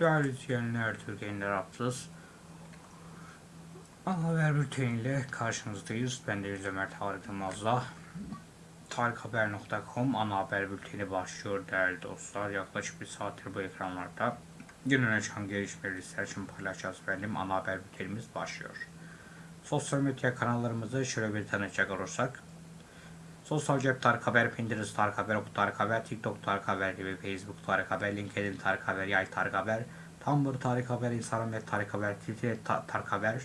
Değerli izleyenler, Türkiye'nin Rahatsız. Ana haber bülteniyle karşınızdayız. Ben Deniz Ömer Tarık Yılmaz'la. Tarikhaber.com ana haber bülteni başlıyor değerli dostlar. Yaklaşık bir saattir bu ekranlarda. Günün çıkan gelişmeleri sizler için paylaşacağız efendim. Ana haber bültenimiz başlıyor. Sosyal medya kanallarımızı şöyle bir tanıtacak olursak. Sosyal cep Tarık Haber, Pinterest Tarık Haber, Oku Tarık Haber, TikTok Tarık Haber gibi Facebook Tarık Haber, LinkedIn Tarık Haber, Yay Tarık Haber, Tumblr Tarık Haber, Instagram ve Tarık Haber, Twitter Ta- Tarık Haber,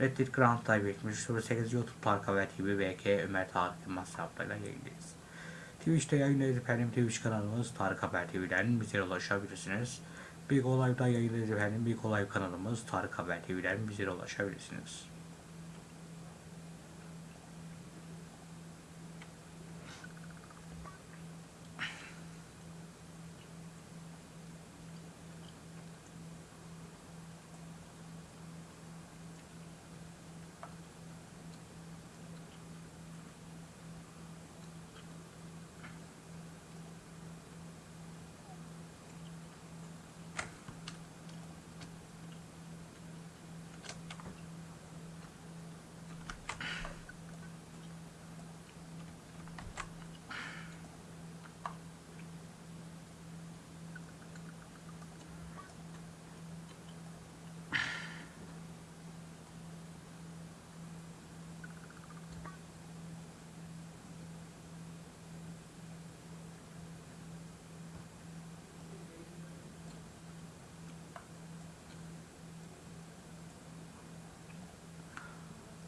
Reddit Grand Type 78 YouTube Tarık Haber TV BK Ömer Tarık Yılmaz hesaplarıyla yayındayız. Twitch'te yayındayız efendim. Twitch kanalımız Tarık Haber TV'den bize ulaşabilirsiniz. Big Olay'da yayındayız efendim. Big Olay kanalımız Tarık Haber TV'den bize ulaşabilirsiniz.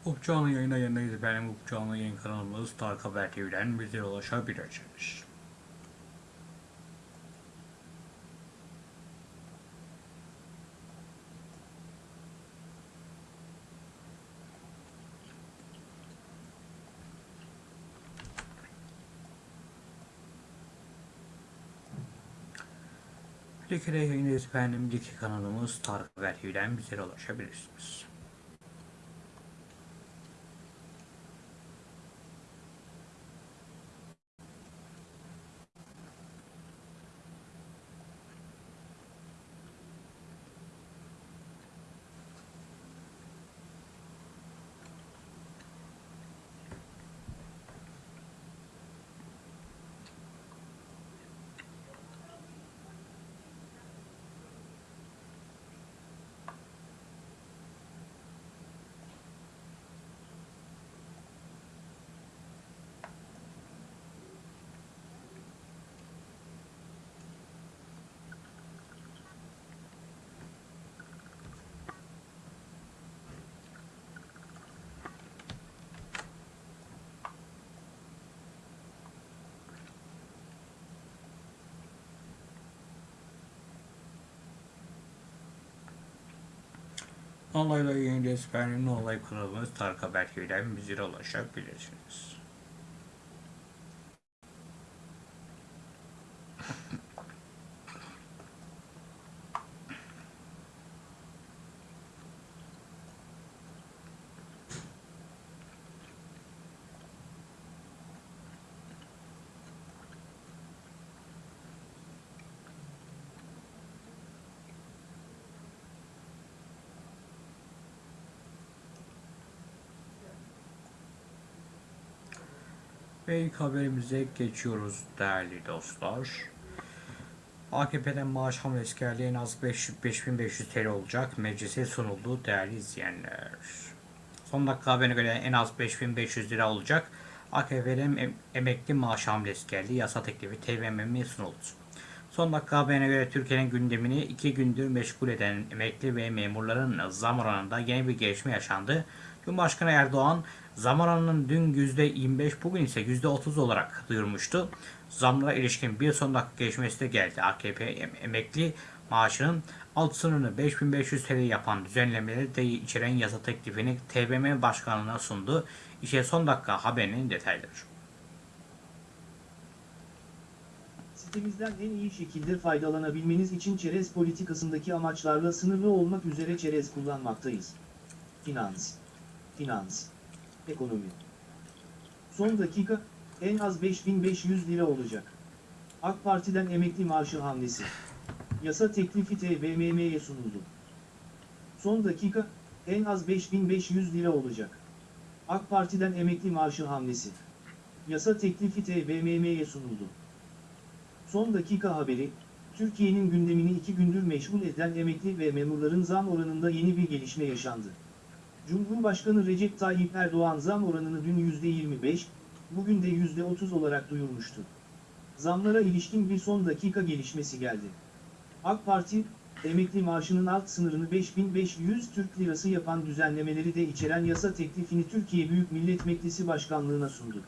Up canlı yayına yayındayız efendim. Up canlı yayın kanalımız Tarık Haber TV'den bize ulaşabilirsiniz. Likide yayındayız efendim. Liki kanalımız Tarık Haber TV'den bize ulaşabilirsiniz. Olayla yayındayız efendim. Olay kanalımız Tarık Haber TV'den bize ulaşabilirsiniz. Ve ilk haberimize geçiyoruz değerli dostlar. AKP'den maaş hamlesi geldi en az 5 5500 TL olacak. Meclise sunuldu değerli izleyenler. Son dakika haberine göre en az 5500 lira olacak. AKP'den em- emekli maaş hamlesi geldi. Yasa teklifi TBMM'ye sunuldu. Son dakika haberine göre Türkiye'nin gündemini iki gündür meşgul eden emekli ve memurların zam oranında yeni bir gelişme yaşandı. Cumhurbaşkanı Erdoğan zam oranının dün %25 bugün ise %30 olarak duyurmuştu. Zamlara ilişkin bir son dakika gelişmesi de geldi. AKP em- emekli maaşının alt sınırını 5500 TL yapan düzenlemeleri de içeren yasa teklifini TBMM Başkanlığı'na sundu. İşte son dakika haberinin detayları. Sitemizden en iyi şekilde faydalanabilmeniz için çerez politikasındaki amaçlarla sınırlı olmak üzere çerez kullanmaktayız. Finans, finans, ekonomi. Son dakika, en az 5500 lira olacak. AK Parti'den emekli maaşı hamlesi. Yasa teklifi TBMM'ye sunuldu. Son dakika, en az 5500 lira olacak. AK Parti'den emekli maaşı hamlesi. Yasa teklifi TBMM'ye sunuldu. Son dakika haberi, Türkiye'nin gündemini iki gündür meşgul eden emekli ve memurların zam oranında yeni bir gelişme yaşandı. Cumhurbaşkanı Recep Tayyip Erdoğan zam oranını dün %25, bugün de %30 olarak duyurmuştu. Zamlara ilişkin bir son dakika gelişmesi geldi. AK Parti, emekli maaşının alt sınırını 5500 Türk Lirası yapan düzenlemeleri de içeren yasa teklifini Türkiye Büyük Millet Meclisi Başkanlığına sundu.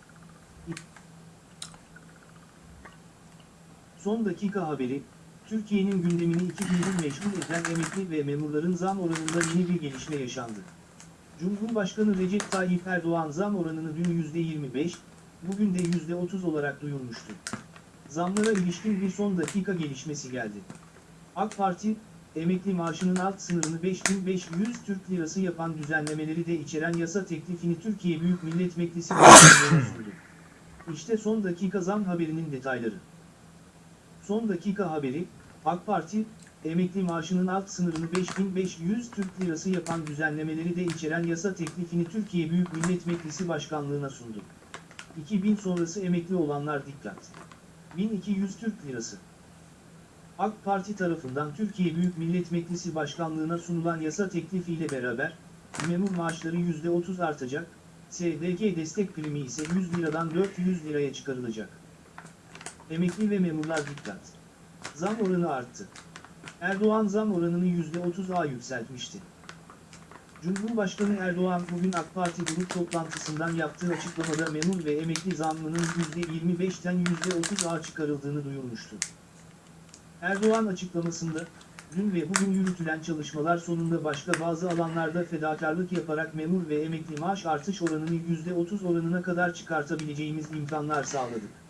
Son dakika haberi, Türkiye'nin gündemini iki gündür meşgul eden emekli ve memurların zam oranında yeni bir gelişme yaşandı. Cumhurbaşkanı Recep Tayyip Erdoğan zam oranını dün %25, bugün de %30 olarak duyurmuştu. Zamlara ilişkin bir son dakika gelişmesi geldi. AK Parti, emekli maaşının alt sınırını 5500 Türk Lirası yapan düzenlemeleri de içeren yasa teklifini Türkiye Büyük Millet Meclisi sundu. İşte son dakika zam haberinin detayları. Son dakika haberi, AK Parti, emekli maaşının alt sınırını 5500 Türk Lirası yapan düzenlemeleri de içeren yasa teklifini Türkiye Büyük Millet Meclisi Başkanlığı'na sundu. 2000 sonrası emekli olanlar dikkat. 1200 Türk Lirası. AK Parti tarafından Türkiye Büyük Millet Meclisi Başkanlığı'na sunulan yasa teklifiyle beraber, memur maaşları %30 artacak, SDG destek primi ise 100 liradan 400 liraya çıkarılacak. Emekli ve memurlar dikkat. Zam oranı arttı. Erdoğan zam oranını %30'a yükseltmişti. Cumhurbaşkanı Erdoğan bugün AK Parti grup toplantısından yaptığı açıklamada memur ve emekli zammının %25'ten %30'a çıkarıldığını duyurmuştu. Erdoğan açıklamasında, dün ve bugün yürütülen çalışmalar sonunda başka bazı alanlarda fedakarlık yaparak memur ve emekli maaş artış oranını %30 oranına kadar çıkartabileceğimiz imkanlar sağladık.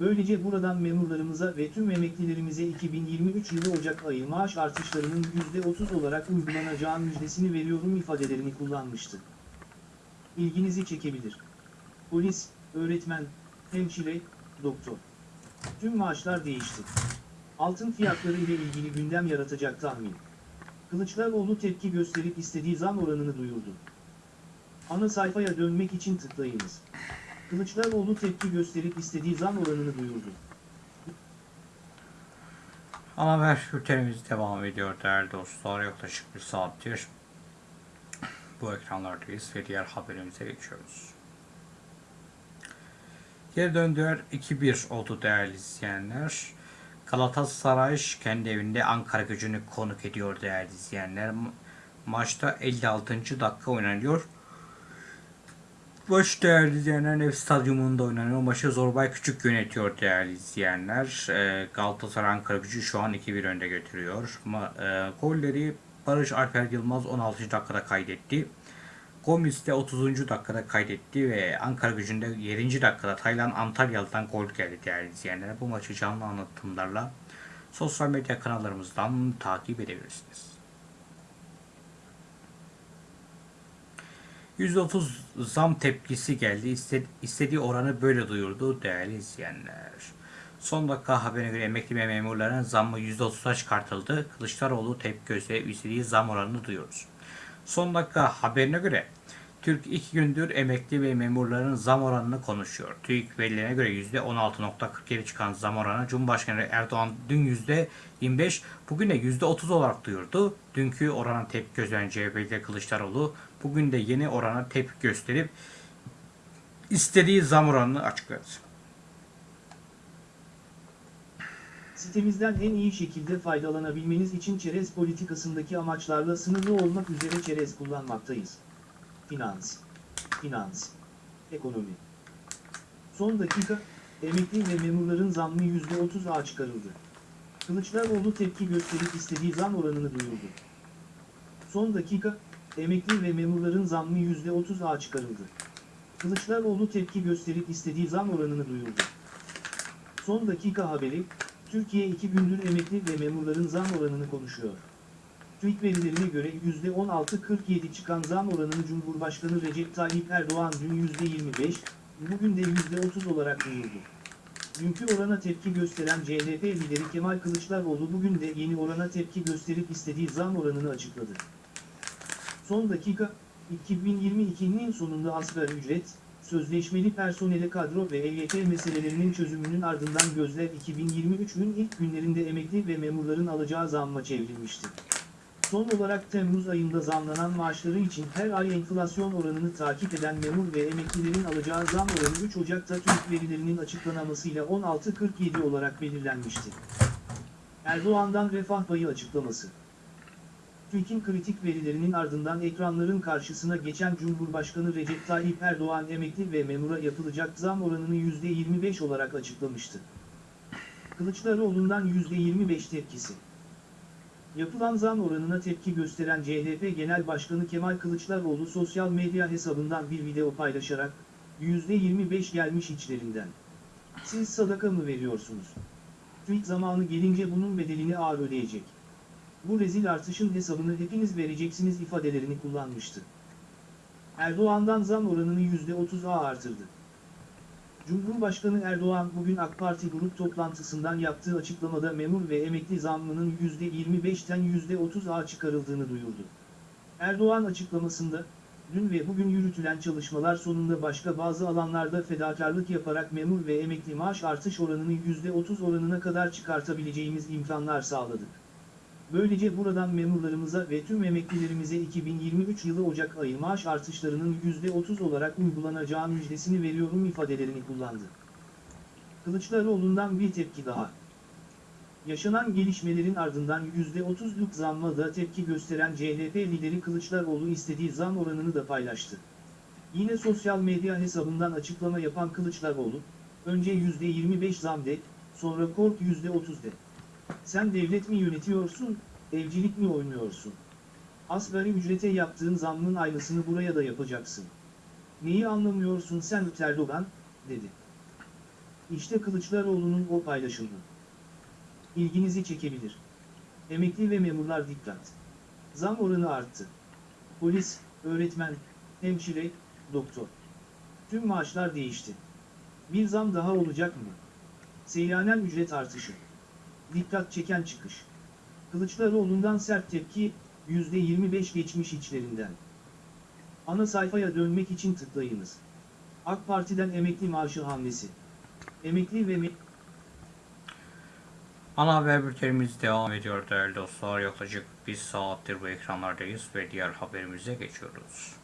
Böylece buradan memurlarımıza ve tüm emeklilerimize 2023 yılı Ocak ayı maaş artışlarının %30 olarak uygulanacağı müjdesini veriyorum ifadelerini kullanmıştı. İlginizi çekebilir. Polis, öğretmen, hemşire, doktor. Tüm maaşlar değişti. Altın fiyatları ile ilgili gündem yaratacak tahmin. Kılıçdaroğlu tepki gösterip istediği zam oranını duyurdu. Ana sayfaya dönmek için tıklayınız. Kılıçdaroğlu tepki gösterip istediği zam oranını duyurdu. Ana haber bültenimiz devam ediyor değerli dostlar. Yaklaşık bir saattir bu ekranlardayız ve diğer haberimize geçiyoruz. Geri döndüler 2-1 oldu değerli izleyenler. Galatasaray kendi evinde Ankara gücünü konuk ediyor değerli izleyenler. Ma- Maçta 56. dakika oynanıyor. Maç değerli izleyenler ev stadyumunda oynanıyor. Maçı Zorbay Küçük yönetiyor değerli izleyenler. Ee, Galatasaray Ankara gücü şu an 2-1 önde götürüyor. Ma- e, golleri Barış Alper Yılmaz 16. dakikada kaydetti. Gomis de 30. dakikada kaydetti ve Ankara gücünde 7. dakikada Taylan Antalyalı'dan gol geldi değerli izleyenler. Bu maçı canlı anlatımlarla sosyal medya kanallarımızdan takip edebilirsiniz. %30 zam tepkisi geldi. İste- istediği oranı böyle duyurdu değerli izleyenler. Son dakika haberine göre emekli ve memurların zammı %30'a çıkartıldı. Kılıçdaroğlu tepki gösterip istediği zam oranını duyuyoruz. Son dakika haberine göre Türk iki gündür emekli ve memurların zam oranını konuşuyor. TÜİK verilerine göre %16.47 çıkan zam oranı Cumhurbaşkanı Erdoğan dün %25, bugün de %30 olarak duyurdu. Dünkü orana tepki gösteren CHP'li Kılıçdaroğlu bugün de yeni orana tepki gösterip istediği zam oranını açıkladı. Sitemizden en iyi şekilde faydalanabilmeniz için çerez politikasındaki amaçlarla sınırlı olmak üzere çerez kullanmaktayız. Finans, finans, ekonomi. Son dakika, emekli ve memurların zammı %30'a çıkarıldı. Kılıçdaroğlu tepki gösterip istediği zam oranını duyurdu. Son dakika, emekli ve memurların zammı %30'a çıkarıldı. Kılıçdaroğlu tepki gösterip istediği zam oranını duyurdu. Son dakika haberi, Türkiye iki gündür emekli ve memurların zam oranını konuşuyor. TÜİK verilerine göre %16.47 çıkan zam oranını Cumhurbaşkanı Recep Tayyip Erdoğan dün %25, bugün de %30 olarak duyurdu. Dünkü orana tepki gösteren CHP lideri Kemal Kılıçdaroğlu bugün de yeni orana tepki gösterip istediği zam oranını açıkladı. Son dakika, 2022'nin sonunda asgari ücret, sözleşmeli personele kadro ve EYT meselelerinin çözümünün ardından gözler 2023'ün ilk günlerinde emekli ve memurların alacağı zamma çevrilmişti. Son olarak Temmuz ayında zamlanan maaşları için her ay enflasyon oranını takip eden memur ve emeklilerin alacağı zam oranı 3 Ocak'ta TÜİK verilerinin açıklanamasıyla 16.47 olarak belirlenmişti. Erdoğan'dan refah payı açıklaması. TÜİK'in kritik verilerinin ardından ekranların karşısına geçen Cumhurbaşkanı Recep Tayyip Erdoğan emekli ve memura yapılacak zam oranını %25 olarak açıklamıştı. Kılıçdaroğlu'ndan %25 tepkisi. Yapılan zam oranına tepki gösteren CHP Genel Başkanı Kemal Kılıçdaroğlu sosyal medya hesabından bir video paylaşarak, %25 gelmiş içlerinden. Siz sadaka mı veriyorsunuz? TÜİK zamanı gelince bunun bedelini ağır ödeyecek. Bu rezil artışın hesabını hepiniz vereceksiniz ifadelerini kullanmıştı. Erdoğan'dan zam oranını %30'a artırdı. Cumhurbaşkanı Erdoğan bugün AK Parti grup toplantısından yaptığı açıklamada memur ve emekli zammının %25'ten %30'a çıkarıldığını duyurdu. Erdoğan açıklamasında, dün ve bugün yürütülen çalışmalar sonunda başka bazı alanlarda fedakarlık yaparak memur ve emekli maaş artış oranını %30 oranına kadar çıkartabileceğimiz imkanlar sağladık. Böylece buradan memurlarımıza ve tüm emeklilerimize 2023 yılı Ocak ayı maaş artışlarının %30 olarak uygulanacağı müjdesini veriyorum ifadelerini kullandı. Kılıçdaroğlu'ndan bir tepki daha. Yaşanan gelişmelerin ardından %30'luk zamma da tepki gösteren CHP lideri Kılıçdaroğlu istediği zam oranını da paylaştı. Yine sosyal medya hesabından açıklama yapan Kılıçdaroğlu, önce %25 zam de, sonra kork %30 de. Sen devlet mi yönetiyorsun, evcilik mi oynuyorsun? Asgari ücrete yaptığın zammın aynısını buraya da yapacaksın. Neyi anlamıyorsun sen Erdoğan, dedi. İşte Kılıçdaroğlu'nun o paylaşımı. İlginizi çekebilir. Emekli ve memurlar dikkat. Zam oranı arttı. Polis, öğretmen, hemşire, doktor. Tüm maaşlar değişti. Bir zam daha olacak mı? Seyyanen ücret artışı. Dikkat çeken çıkış. Kılıçdaroğlu'ndan sert tepki, %25 geçmiş içlerinden. Ana sayfaya dönmek için tıklayınız. AK Parti'den emekli maaşı hamlesi. Emekli ve Ana haber bültenimiz devam ediyor değerli dostlar. Yaklaşık bir saattir bu ekranlardayız ve diğer haberimize geçiyoruz.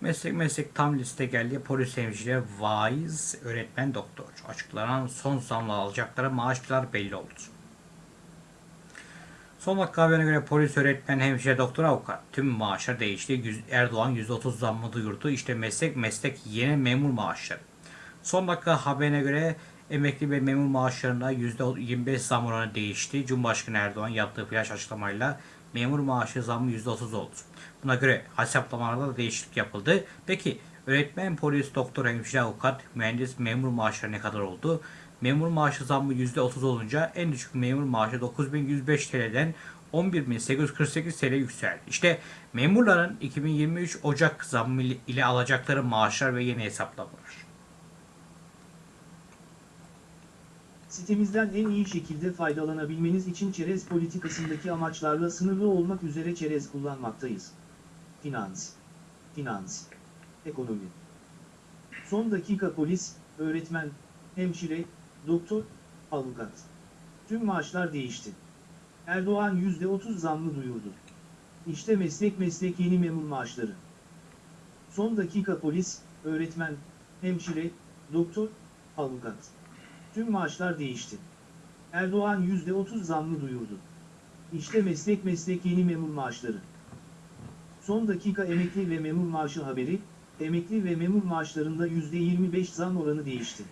Meslek meslek tam liste geldi. Polis hemşire, vaiz, öğretmen, doktor. Açıklanan son zamla alacakları maaşlar belli oldu. Son dakika haberine göre polis, öğretmen, hemşire, doktor, avukat tüm maaşlar değişti. Erdoğan %30 zammı duyurdu. İşte meslek meslek yeni memur maaşları. Son dakika haberine göre emekli ve memur maaşlarında %25 zam oranı değişti. Cumhurbaşkanı Erdoğan yaptığı flash açıklamayla memur maaşı zammı %30 oldu. Buna göre hesaplamalarda da değişiklik yapıldı. Peki öğretmen, polis, doktor, hemşire, avukat, mühendis, memur maaşları ne kadar oldu? Memur maaşı zammı %30 olunca en düşük memur maaşı 9105 TL'den 11.848 TL yükseldi. İşte memurların 2023 Ocak zammı ile alacakları maaşlar ve yeni hesaplamalar. Sitemizden en iyi şekilde faydalanabilmeniz için çerez politikasındaki amaçlarla sınırlı olmak üzere çerez kullanmaktayız. Finans, finans, ekonomi. Son dakika polis, öğretmen, hemşire, doktor, avukat. Tüm maaşlar değişti. Erdoğan %30 zammı duyurdu. İşte meslek meslek yeni memur maaşları. Son dakika polis, öğretmen, hemşire, doktor, avukat. Tüm maaşlar değişti. Erdoğan %30 zammı duyurdu. İşte meslek meslek yeni memur maaşları. Son dakika emekli ve memur maaşı haberi, emekli ve memur maaşlarında %25 zam oranı değişti.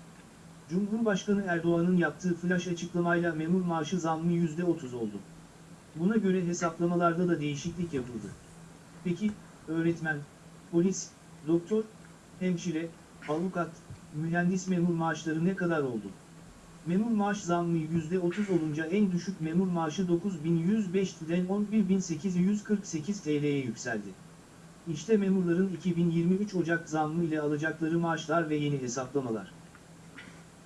Cumhurbaşkanı Erdoğan'ın yaptığı flash açıklamayla memur maaşı zammı %30 oldu. Buna göre hesaplamalarda da değişiklik yapıldı. Peki, öğretmen, polis, doktor, hemşire, avukat, mühendis memur maaşları ne kadar oldu? Memur maaş zammı %30 olunca en düşük memur maaşı 9.105'den 11.848 TL'ye yükseldi. İşte memurların 2023 Ocak zammı ile alacakları maaşlar ve yeni hesaplamalar.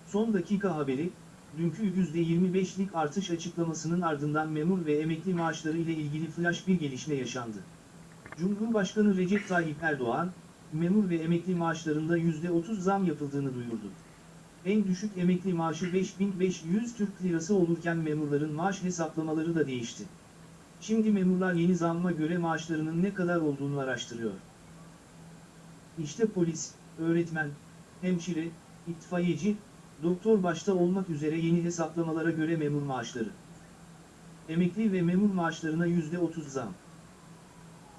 Son dakika haberi, dünkü %25'lik artış açıklamasının ardından memur ve emekli maaşları ile ilgili flash bir gelişme yaşandı. Cumhurbaşkanı Recep Tayyip Erdoğan, memur ve emekli maaşlarında %30 zam yapıldığını duyurdu. En düşük emekli maaşı 5500 Türk Lirası olurken memurların maaş hesaplamaları da değişti. Şimdi memurlar yeni zamma göre maaşlarının ne kadar olduğunu araştırıyor. İşte polis, öğretmen, hemşire, itfaiyeci, doktor başta olmak üzere yeni hesaplamalara göre memur maaşları. Emekli ve memur maaşlarına %30 zam.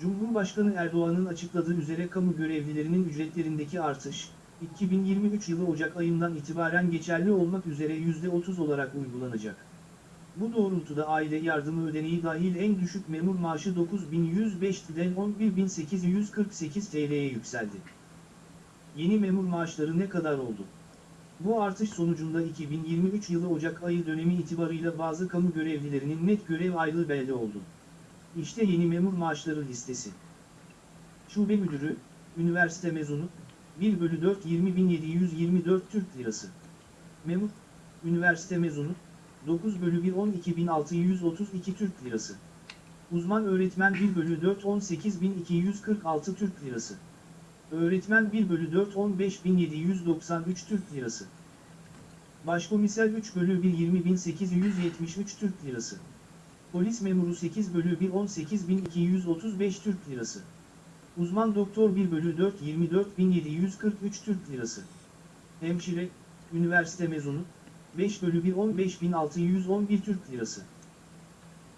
Cumhurbaşkanı Erdoğan'ın açıkladığı üzere kamu görevlilerinin ücretlerindeki artış, 2023 yılı Ocak ayından itibaren geçerli olmak üzere %30 olarak uygulanacak. Bu doğrultuda aile yardımı ödeneği dahil en düşük memur maaşı 9105'den 11848 TL'ye yükseldi. Yeni memur maaşları ne kadar oldu? Bu artış sonucunda 2023 yılı Ocak ayı dönemi itibarıyla bazı kamu görevlilerinin net görev aylığı belli oldu. İşte yeni memur maaşları listesi. Şube müdürü, üniversite mezunu, 1 bölü 4 20.724 Türk Lirası. Memur, üniversite mezunu, 9 bölü 1 12.632 Türk Lirası. Uzman öğretmen 1 bölü 4 18.246 Türk Lirası. Öğretmen 1 bölü 4 15.793 Türk Lirası. Başkomiser 3 bölü 1 20.873 Türk Lirası. Polis memuru 8 bölü 1 18.235 Türk Lirası. Uzman doktor 1 bölü 4 24.743 Türk Lirası. Hemşire, üniversite mezunu, 5 bölü 1 15.611 Türk Lirası.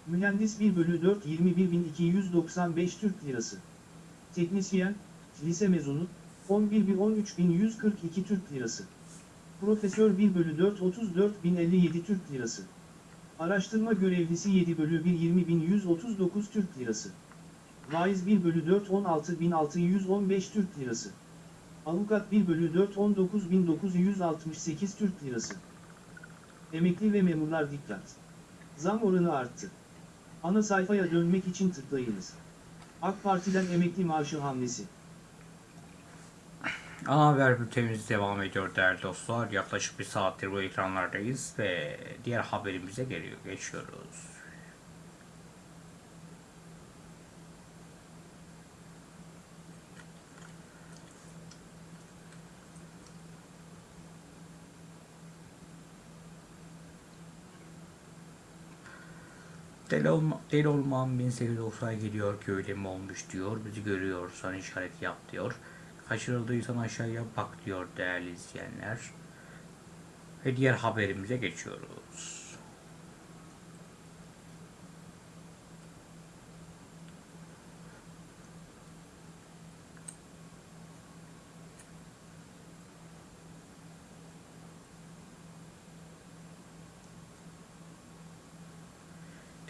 Mühendis 1 bölü 4 21.295 Türk Lirası. Teknisyen, lise mezunu, 11 bir 13.142 Türk Lirası. Profesör 1 bölü 4 34.057 Türk Lirası. Araştırma görevlisi 7 bölü 1 20.139 Türk Lirası. Vaiz 1 bölü 4 16.615 Türk Lirası. Avukat 1 bölü 4 19.968 Türk Lirası. Emekli ve memurlar dikkat. Zam oranı arttı. Ana sayfaya dönmek için tıklayınız. AK Parti'den emekli maaşı hamlesi. Ana haber bültenimiz devam ediyor değerli dostlar. Yaklaşık bir saattir bu ekranlardayız ve diğer haberimize geliyor, geçiyoruz. Deli, olma, deli olmam 1890'a geliyor köyle mi olmuş diyor. Bizi görüyorsan işaret yap diyor. Kaçırıldıysan aşağıya bak diyor değerli izleyenler. Ve diğer haberimize geçiyoruz.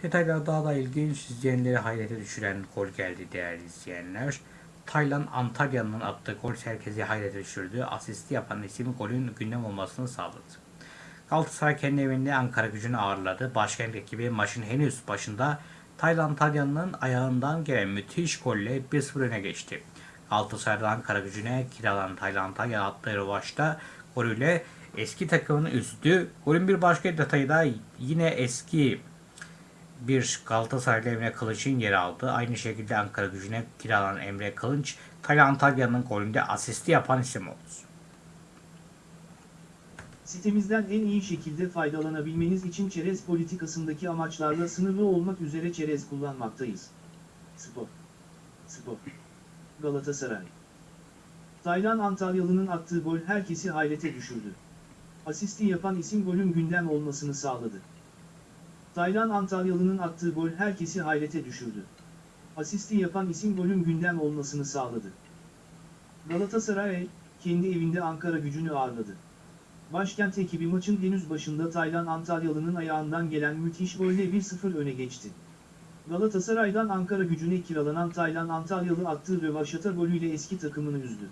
Detaylar daha da ilginç, izleyenleri hayrete düşüren gol geldi değerli izleyenler. Taylan Antalya'nın attığı gol herkesi hayrete düşürdü. Asisti yapan isim golün gündem olmasını sağladı. Galatasaray kendi evinde Ankara gücünü ağırladı. Başkent ekibi maçın henüz başında Taylan Antalya'nın ayağından gelen müthiş golle 1-0 öne geçti. Galatasaray'da Ankara gücüne kiralanan Taylan Antalya attığı rövaşta golüyle eski takımını üzdü. Golün bir başka detayı da yine eski bir Galatasaraylı Emre Kılıç'ın yer aldı. Aynı şekilde Ankara gücüne kiralanan Emre Kılıç, Taylan Antalya'nın golünde asisti yapan isim oldu. Sitemizden en iyi şekilde faydalanabilmeniz için çerez politikasındaki amaçlarla sınırlı olmak üzere çerez kullanmaktayız. Spor. Spor. Galatasaray. Taylan Antalyalı'nın attığı gol herkesi hayrete düşürdü. Asisti yapan isim golün gündem olmasını sağladı. Taylan Antalyalı'nın attığı gol herkesi hayrete düşürdü. Asisti yapan isim golün gündem olmasını sağladı. Galatasaray, kendi evinde Ankara gücünü ağırladı. Başkent ekibi maçın henüz başında Taylan Antalyalı'nın ayağından gelen müthiş golle 1-0 öne geçti. Galatasaray'dan Ankara gücüne kiralanan Taylan Antalyalı attığı rövaşata golüyle eski takımını üzdü.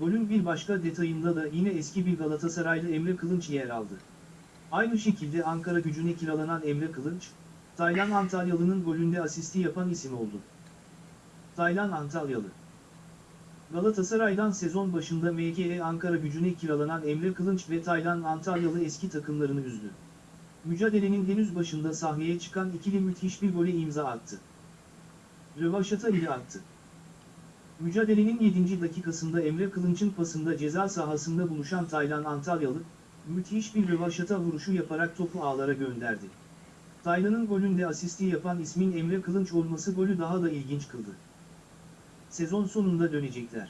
Golün bir başka detayında da yine eski bir Galatasaraylı Emre Kılınç yer aldı. Aynı şekilde Ankara gücüne kiralanan Emre Kılınç, Taylan Antalyalı'nın golünde asisti yapan isim oldu. Taylan Antalyalı Galatasaray'dan sezon başında MKE Ankara gücüne kiralanan Emre Kılınç ve Taylan Antalyalı eski takımlarını üzdü. Mücadelenin henüz başında sahneye çıkan ikili müthiş bir gole imza attı. Rövaşata ile attı. Mücadelenin 7. dakikasında Emre Kılınç'ın pasında ceza sahasında buluşan Taylan Antalyalı, müthiş bir rövaşata vuruşu yaparak topu ağlara gönderdi. Taylan'ın golünde asisti yapan ismin Emre Kılınç olması golü daha da ilginç kıldı. Sezon sonunda dönecekler.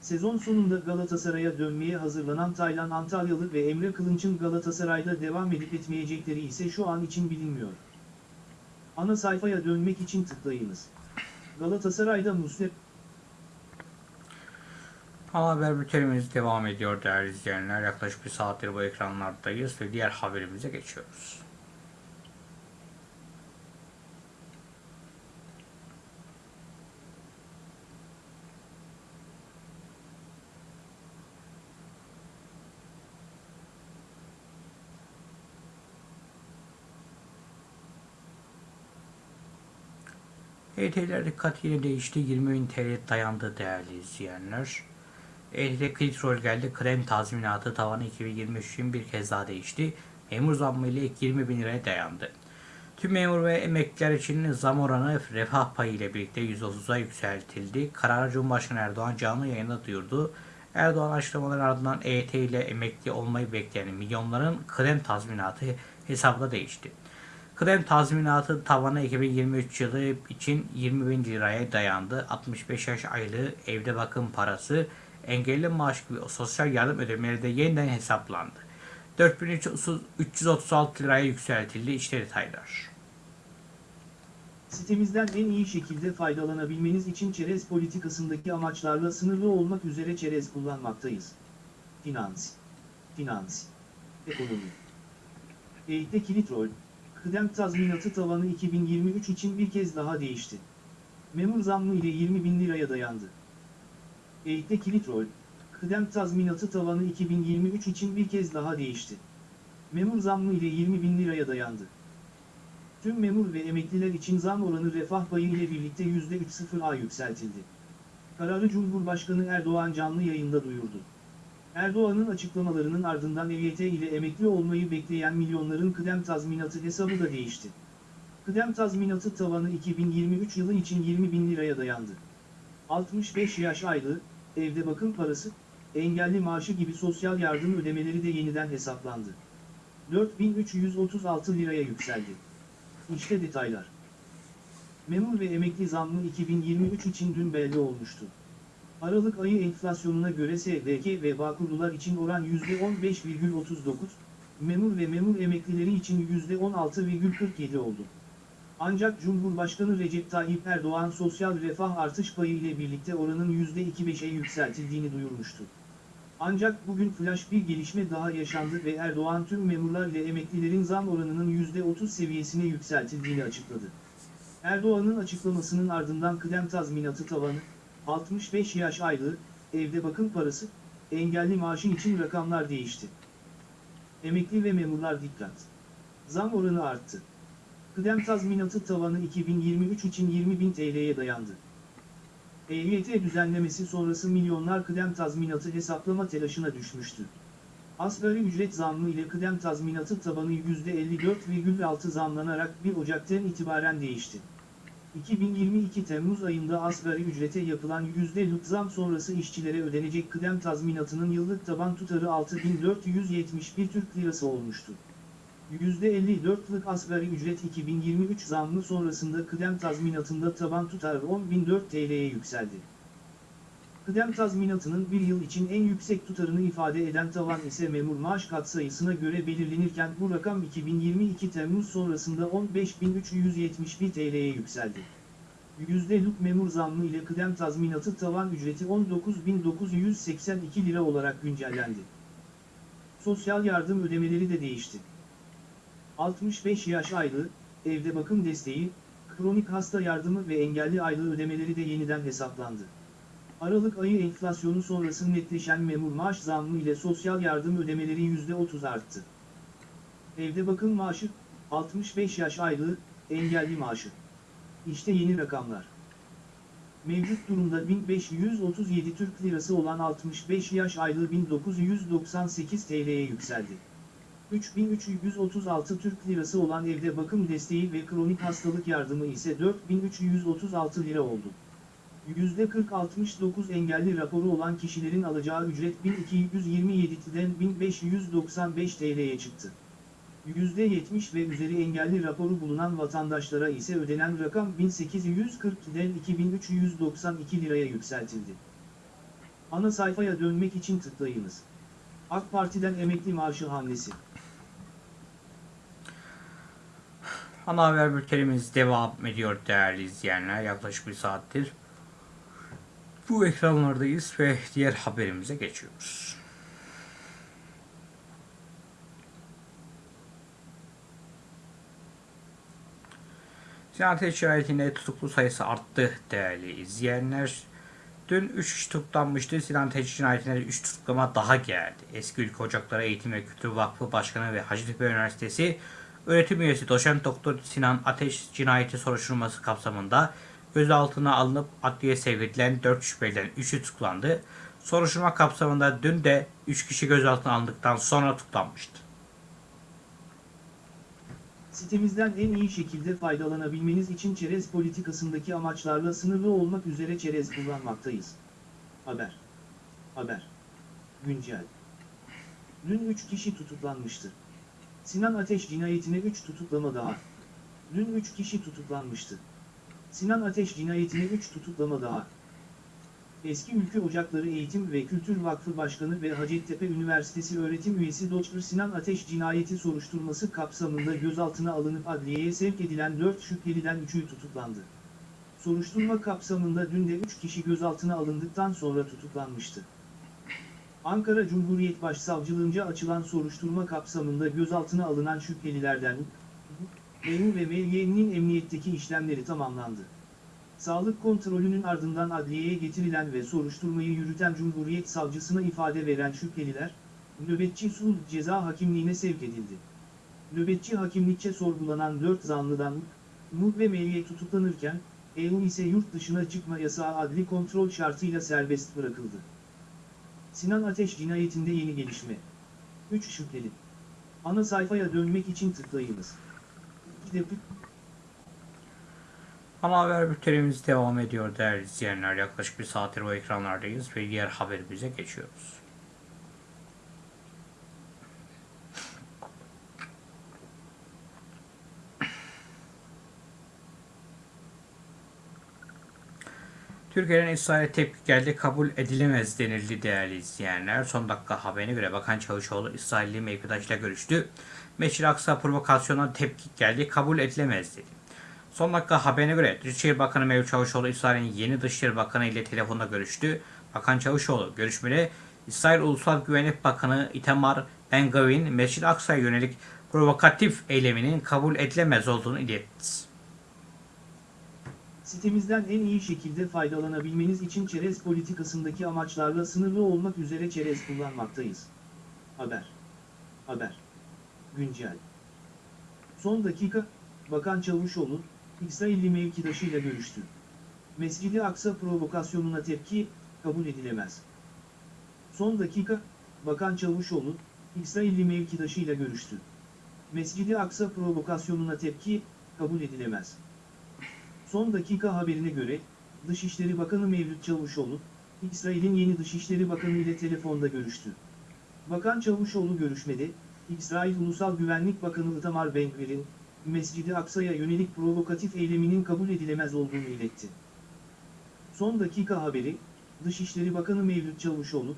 Sezon sonunda Galatasaray'a dönmeye hazırlanan Taylan Antalyalı ve Emre Kılınç'ın Galatasaray'da devam edip etmeyecekleri ise şu an için bilinmiyor. Ana sayfaya dönmek için tıklayınız. Galatasaray'da Muslep Ana haber bültenimiz devam ediyor değerli izleyenler. Yaklaşık bir saattir bu ekranlardayız ve diğer haberimize geçiyoruz. EYT'ler dikkatiyle değişti. 20 bin TL dayandı değerli izleyenler. EYT kritik geldi. Krem tazminatı tavanı 2023 için bir kez daha değişti. Memur zammı ile ilk 20 bin liraya dayandı. Tüm memur ve emekliler için zam oranı refah payı ile birlikte 130'a yükseltildi. Kararı Cumhurbaşkanı Erdoğan canlı yayında duyurdu. Erdoğan açıklamaların ardından EYT ile emekli olmayı bekleyen milyonların krem tazminatı hesabına değişti. Kıdem tazminatı tavanı 2023 yılı için 20 bin liraya dayandı. 65 yaş aylığı evde bakım parası, engelli maaş gibi sosyal yardım ödemeleri de yeniden hesaplandı. 4336 liraya yükseltildi. İşte detaylar. Sitemizden en iyi şekilde faydalanabilmeniz için çerez politikasındaki amaçlarla sınırlı olmak üzere çerez kullanmaktayız. Finans, finans, ekonomi. Eğitte kilit rol, kıdem tazminatı tavanı 2023 için bir kez daha değişti. Memur zammı ile 20 bin liraya dayandı. Eğitte kilit rol, kıdem tazminatı tavanı 2023 için bir kez daha değişti. Memur zammı ile 20 bin liraya dayandı. Tüm memur ve emekliler için zam oranı refah payı ile birlikte %3.0'a yükseltildi. Kararı Cumhurbaşkanı Erdoğan canlı yayında duyurdu. Erdoğan'ın açıklamalarının ardından EYT ile emekli olmayı bekleyen milyonların kıdem tazminatı hesabı da değişti. Kıdem tazminatı tavanı 2023 yılı için 20 bin liraya dayandı. 65 yaş aylığı, evde bakım parası, engelli maaşı gibi sosyal yardım ödemeleri de yeniden hesaplandı. 4336 liraya yükseldi. İşte detaylar. Memur ve emekli zammı 2023 için dün belli olmuştu. Aralık ayı enflasyonuna göre SDK ve Bağkurlular için oran %15,39, memur ve memur emeklileri için %16,47 oldu. Ancak Cumhurbaşkanı Recep Tayyip Erdoğan sosyal refah artış payı ile birlikte oranın %25'e yükseltildiğini duyurmuştu. Ancak bugün flash bir gelişme daha yaşandı ve Erdoğan tüm memurlar ile emeklilerin zam oranının %30 seviyesine yükseltildiğini açıkladı. Erdoğan'ın açıklamasının ardından kıdem tazminatı tavanı, 65 yaş aylığı, evde bakım parası, engelli maaşın için rakamlar değişti. Emekli ve memurlar dikkat. Zam oranı arttı. Kıdem tazminatı tavanı 2023 için 20.000 TL'ye dayandı. EYT düzenlemesi sonrası milyonlar kıdem tazminatı hesaplama telaşına düşmüştü. Asgari ücret zammı ile kıdem tazminatı tabanı %54,6 zamlanarak 1 Ocak'tan itibaren değişti. 2022 Temmuz ayında asgari ücrete yapılan %'lık zam sonrası işçilere ödenecek kıdem tazminatının yıllık taban tutarı 6471 Türk Lirası olmuştu. %54'lık asgari ücret 2023 zammı sonrasında kıdem tazminatında taban tutar 10.004 TL'ye yükseldi. Kıdem tazminatının bir yıl için en yüksek tutarını ifade eden tavan ise memur maaş katsayısına göre belirlenirken bu rakam 2022 Temmuz sonrasında 15.371 TL'ye yükseldi. %'lık memur zammı ile kıdem tazminatı tavan ücreti 19.982 lira olarak güncellendi. Sosyal yardım ödemeleri de değişti. 65 yaş aylığı, evde bakım desteği, kronik hasta yardımı ve engelli aylığı ödemeleri de yeniden hesaplandı. Aralık ayı enflasyonu sonrası netleşen memur maaş zammı ile sosyal yardım ödemeleri %30 arttı. Evde bakım maaşı, 65 yaş aylığı, engelli maaşı. İşte yeni rakamlar. Mevcut durumda 1537 Türk Lirası olan 65 yaş aylığı 1998 TL'ye yükseldi. 3336 Türk Lirası olan evde bakım desteği ve kronik hastalık yardımı ise 4336 lira oldu. %40-69 engelli raporu olan kişilerin alacağı ücret 1227'den 1595 TL'ye çıktı. %70 ve üzeri engelli raporu bulunan vatandaşlara ise ödenen rakam 1840'den 2392 liraya yükseltildi. Ana sayfaya dönmek için tıklayınız. AK Parti'den emekli maaşı hamlesi. Ana haber bültenimiz devam ediyor değerli izleyenler. Yaklaşık bir saattir bu ekranlardayız ve diğer haberimize geçiyoruz. Sinan şikayetinde tutuklu sayısı arttı değerli izleyenler. Dün 3 kişi tutuklanmıştı. Sinan Teçhi cinayetinde 3 tutuklama daha geldi. Eski Ülke Ocakları Eğitim ve Kültür Vakfı Başkanı ve Hacettepe Üniversitesi öğretim üyesi doçent doktor Sinan Ateş cinayeti soruşturması kapsamında gözaltına alınıp adliye sevk edilen 4 şüpheliden 3'ü tutuklandı. Soruşturma kapsamında dün de 3 kişi gözaltına alındıktan sonra tutuklanmıştı. Sitemizden en iyi şekilde faydalanabilmeniz için çerez politikasındaki amaçlarla sınırlı olmak üzere çerez kullanmaktayız. Haber. Haber. Güncel. Dün 3 kişi tutuklanmıştı. Sinan Ateş cinayetine 3 tutuklama daha. Dün 3 kişi tutuklanmıştı. Sinan Ateş cinayetine 3 tutuklama daha. Eski Ülke Ocakları Eğitim ve Kültür Vakfı Başkanı ve Hacettepe Üniversitesi öğretim üyesi Dr. Sinan Ateş cinayeti soruşturması kapsamında gözaltına alınıp adliyeye sevk edilen 4 şüpheliden 3'ü tutuklandı. Soruşturma kapsamında dün de 3 kişi gözaltına alındıktan sonra tutuklanmıştı. Ankara Cumhuriyet Başsavcılığınca açılan soruşturma kapsamında gözaltına alınan şüphelilerden EU ve MY'nin emniyetteki işlemleri tamamlandı. Sağlık kontrolünün ardından adliyeye getirilen ve soruşturmayı yürüten Cumhuriyet Savcısına ifade veren şüpheliler, nöbetçi sulh ceza hakimliğine sevk edildi. Nöbetçi hakimlikçe sorgulanan 4 zanlıdan Nuh ve Melye tutuklanırken, EU ise yurt dışına çıkma yasağı adli kontrol şartıyla serbest bırakıldı. Sinan Ateş cinayetinde yeni gelişme. 3 şüpheli. Ana sayfaya dönmek için tıklayınız. Ana haber bültenimiz devam ediyor değerli izleyenler. Yaklaşık bir saattir o ekranlardayız ve diğer haberimize geçiyoruz. Türkiye'nin İsrail'e tepki geldi, kabul edilemez denildi değerli izleyenler. Son dakika haberine göre Bakan Çavuşoğlu İsrailli mevkidaşla görüştü. Mescid-i Aksa provokasyonuna tepki geldi, kabul edilemez dedi. Son dakika haberine göre Dışişleri Bakanı Mevlüt Çavuşoğlu İsrail'in yeni Dışişleri Bakanı ile telefonda görüştü. Bakan Çavuşoğlu görüşmede İsrail Ulusal Güvenlik Bakanı Itamar Ben-Gavin Mescid-i Aksa'ya yönelik provokatif eyleminin kabul edilemez olduğunu iletti. Sitemizden en iyi şekilde faydalanabilmeniz için çerez politikasındaki amaçlarla sınırlı olmak üzere çerez kullanmaktayız. Haber. Haber. Güncel. Son dakika, Bakan Çavuşoğlu, İsrailli mevkidaşıyla görüştü. Mescid-i Aksa provokasyonuna tepki, kabul edilemez. Son dakika, Bakan Çavuşoğlu, İsrailli mevkidaşıyla görüştü. Mescid-i Aksa provokasyonuna tepki, kabul edilemez. Son dakika haberine göre, Dışişleri Bakanı Mevlüt Çavuşoğlu, İsrail'in yeni Dışişleri Bakanı ile telefonda görüştü. Bakan Çavuşoğlu görüşmede, İsrail Ulusal Güvenlik Bakanı Itamar Ben-Gvir'in, Mescid-i Aksa'ya yönelik provokatif eyleminin kabul edilemez olduğunu iletti. Son dakika haberi, Dışişleri Bakanı Mevlüt Çavuşoğlu,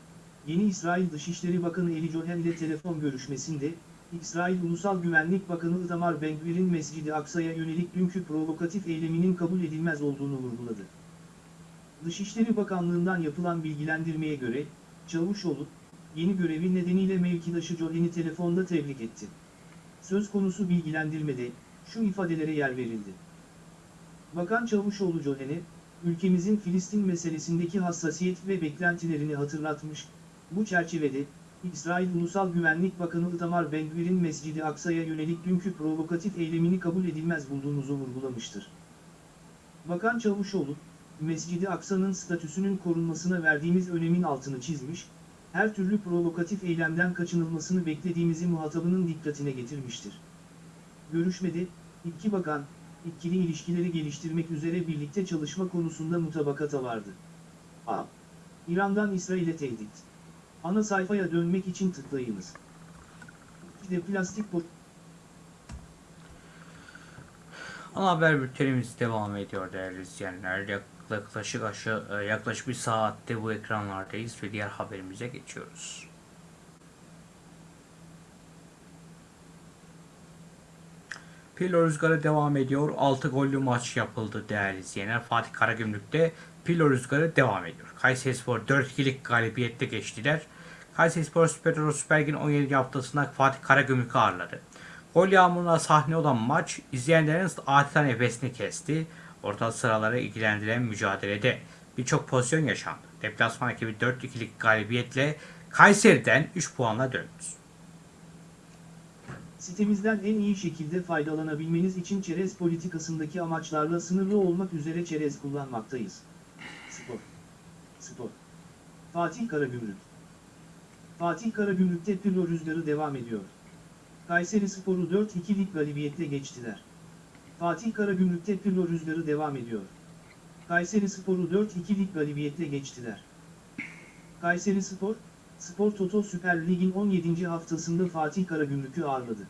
yeni İsrail Dışişleri Bakanı Eli Cohen ile telefon görüşmesinde, İsrail Ulusal Güvenlik Bakanı Itamar Ben-Gvir'in Mescid-i Aksa'ya yönelik dünkü provokatif eyleminin kabul edilmez olduğunu vurguladı. Dışişleri Bakanlığı'ndan yapılan bilgilendirmeye göre, Çavuşoğlu, yeni görevi nedeniyle mevkidaşı Cohen'i telefonda tebrik etti. Söz konusu bilgilendirmede, şu ifadelere yer verildi. Bakan Çavuşoğlu Cohen'e, ülkemizin Filistin meselesindeki hassasiyet ve beklentilerini hatırlatmış, bu çerçevede, İsrail Ulusal Güvenlik Bakanı Itamar Ben-Gvir'in Mescid-i Aksa'ya yönelik dünkü provokatif eylemini kabul edilmez bulduğumuzu vurgulamıştır. Bakan Çavuşoğlu, Mescid-i Aksa'nın statüsünün korunmasına verdiğimiz önemin altını çizmiş, her türlü provokatif eylemden kaçınılmasını beklediğimizi muhatabının dikkatine getirmiştir. Görüşmede, iki bakan, ikili ilişkileri geliştirmek üzere birlikte çalışma konusunda mutabakata vardı. A. İran'dan İsrail'e tehdit. Ana sayfaya dönmek için tıklayınız. De plastik bot Ana haber bültenimiz devam ediyor değerli izleyenler. Yaklaşık aşağı, yaklaşık bir saatte bu ekranlardayız ve diğer haberimize geçiyoruz. Pilo rüzgarı devam ediyor. 6 gollü maç yapıldı değerli izleyenler. Fatih Karagümrük'te Pilo rüzgarı devam ediyor. Kayserispor 4-2'lik galibiyette geçtiler. Kayserispor Süper Euro Süper Lig'in 17. haftasında Fatih Karagümrük'ü ağırladı. Gol yağmuruna sahne olan maç izleyenlerin adeta nefesini kesti. Orta sıraları ilgilendiren mücadelede birçok pozisyon yaşandı. Deplasman ekibi 4-2'lik galibiyetle Kayseri'den 3 puanla döndü. Sitemizden en iyi şekilde faydalanabilmeniz için çerez politikasındaki amaçlarla sınırlı olmak üzere çerez kullanmaktayız. Spor. Spor. Fatih Karagümrük. Fatih Karagümrük'te Pirlo rüzgarı devam ediyor. Kayseri Spor'u 4-2'lik galibiyetle geçtiler. Fatih Karagümrük'te Pirlo rüzgarı devam ediyor. Kayseri Spor'u 4-2'lik galibiyetle geçtiler. Kayseri Spor, Spor Toto Süper Lig'in 17. haftasında Fatih Karagümrük'ü ağırladı.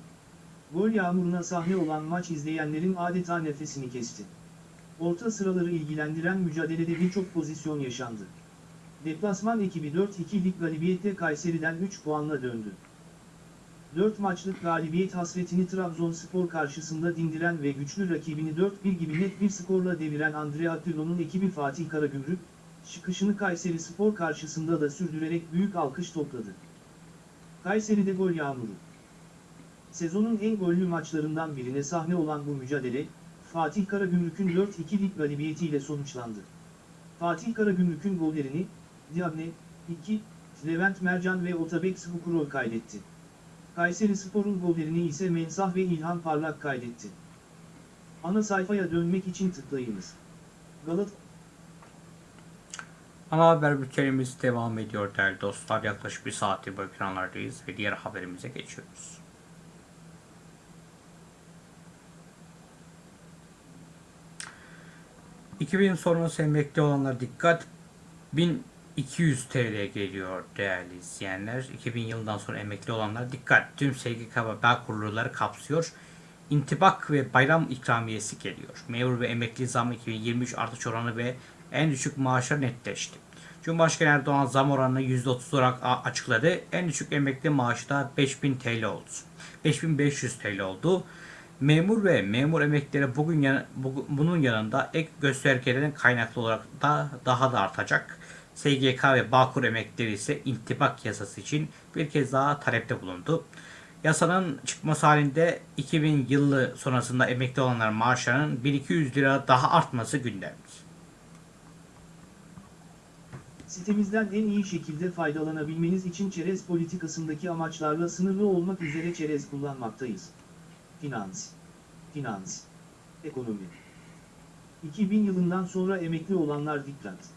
Gol yağmuruna sahne olan maç izleyenlerin adeta nefesini kesti. Orta sıraları ilgilendiren mücadelede birçok pozisyon yaşandı. Deplasman ekibi 4-2'lik galibiyetle Kayseri'den 3 puanla döndü. 4 maçlık galibiyet hasretini Trabzonspor karşısında dindiren ve güçlü rakibini 4-1 gibi net bir skorla deviren Andrea Pirlo'nun ekibi Fatih Karagümrük, çıkışını Kayseri Spor karşısında da sürdürerek büyük alkış topladı. Kayseri'de gol yağmuru. Sezonun en gollü maçlarından birine sahne olan bu mücadele, Fatih Karagümrük'ün 4-2'lik galibiyetiyle sonuçlandı. Fatih Karagümrük'ün gollerini, Diagne, 2, Levent Mercan ve Otabek Skukurov kaydetti. Kayseri Spor'un gollerini ise Mensah ve İlhan Parlak kaydetti. Ana sayfaya dönmek için tıklayınız. Galat Ana haber bültenimiz devam ediyor değerli dostlar. Yaklaşık bir saattir bu ekranlardayız ve diğer haberimize geçiyoruz. ...2000 sonrası emekli olanlar dikkat... ...1200 TL geliyor değerli izleyenler. 2000 yılından sonra emekli olanlar dikkat... ...tüm SGK ve bağ kurulları kapsıyor. İntibak ve bayram ikramiyesi geliyor. Memur ve emekli zam 2023 artış oranı ve en düşük maaşlar netleşti. Cumhurbaşkanı Erdoğan zam oranını %30 olarak açıkladı. En düşük emekli maaşı da 5000 TL oldu. 5500 TL oldu. Memur ve memur emeklileri bugün yan- bu- bunun yanında ek göstergelerin kaynaklı olarak da daha da artacak. SGK ve Bağkur emeklileri ise intibak yasası için bir kez daha talepte bulundu. Yasanın çıkması halinde 2000 yılı sonrasında emekli olanlar maaşlarının 1200 lira daha artması gündemde. Sitemizden en iyi şekilde faydalanabilmeniz için çerez politikasındaki amaçlarla sınırlı olmak üzere çerez kullanmaktayız. Finans. Finans. Ekonomi. 2000 yılından sonra emekli olanlar dikkat.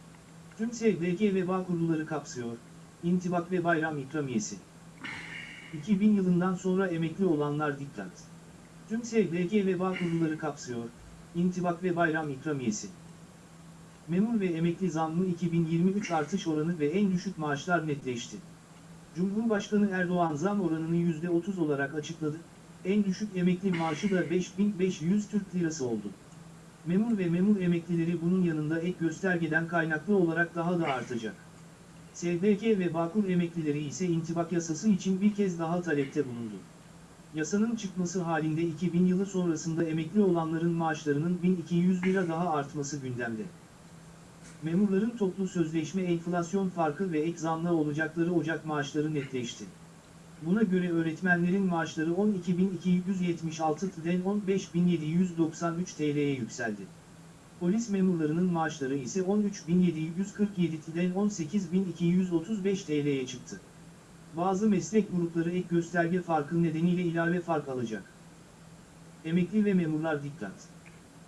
Tüm SGK ve bağ kurulları kapsıyor. İntibak ve bayram ikramiyesi. 2000 yılından sonra emekli olanlar dikkat. Tüm SGK ve bağ kurulları kapsıyor. İntibak ve bayram ikramiyesi. Memur ve emekli zammı 2023 artış oranı ve en düşük maaşlar netleşti. Cumhurbaşkanı Erdoğan zam oranını %30 olarak açıkladı. En düşük emekli maaşı da 5500 Türk Lirası oldu. Memur ve memur emeklileri bunun yanında ek göstergeden kaynaklı olarak daha da artacak. SGK ve Bağkur emeklileri ise intibak yasası için bir kez daha talepte bulundu. Yasanın çıkması halinde 2000 yılı sonrasında emekli olanların maaşlarının 1200 lira daha artması gündemde. Memurların toplu sözleşme enflasyon farkı ve ek zamla olacakları Ocak maaşları netleşti. Buna göre öğretmenlerin maaşları 12.276'den 15.793 TL'ye yükseldi. Polis memurlarının maaşları ise 13.747'den 18.235 TL'ye çıktı. Bazı meslek grupları ek gösterge farkı nedeniyle ilave fark alacak. Emekli ve memurlar dikkat.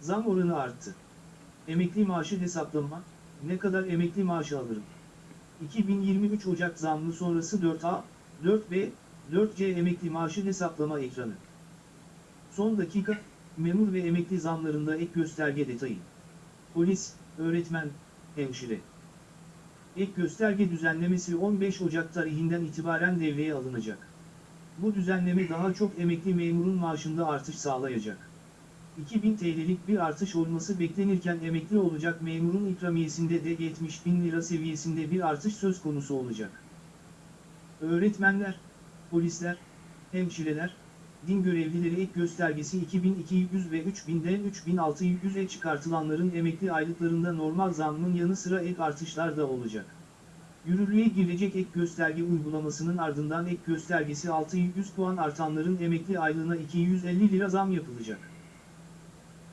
Zam oranı arttı. Emekli maaşı hesaplama, ne kadar emekli maaşı alırım? 2023 Ocak zammı sonrası 4A, 4B, 4C emekli maaşı hesaplama ekranı. Son dakika, memur ve emekli zamlarında ek gösterge detayı. Polis, öğretmen, hemşire. Ek gösterge düzenlemesi 15 Ocak tarihinden itibaren devreye alınacak. Bu düzenleme daha çok emekli memurun maaşında artış sağlayacak. 2000 TL'lik bir artış olması beklenirken emekli olacak memurun ikramiyesinde de 70 bin lira seviyesinde bir artış söz konusu olacak. Öğretmenler, polisler, hemşireler, din görevlileri ek göstergesi 2200 ve 3000'den 3600'e çıkartılanların emekli aylıklarında normal zammın yanı sıra ek artışlar da olacak. Yürürlüğe girecek ek gösterge uygulamasının ardından ek göstergesi 600 puan artanların emekli aylığına 250 lira zam yapılacak.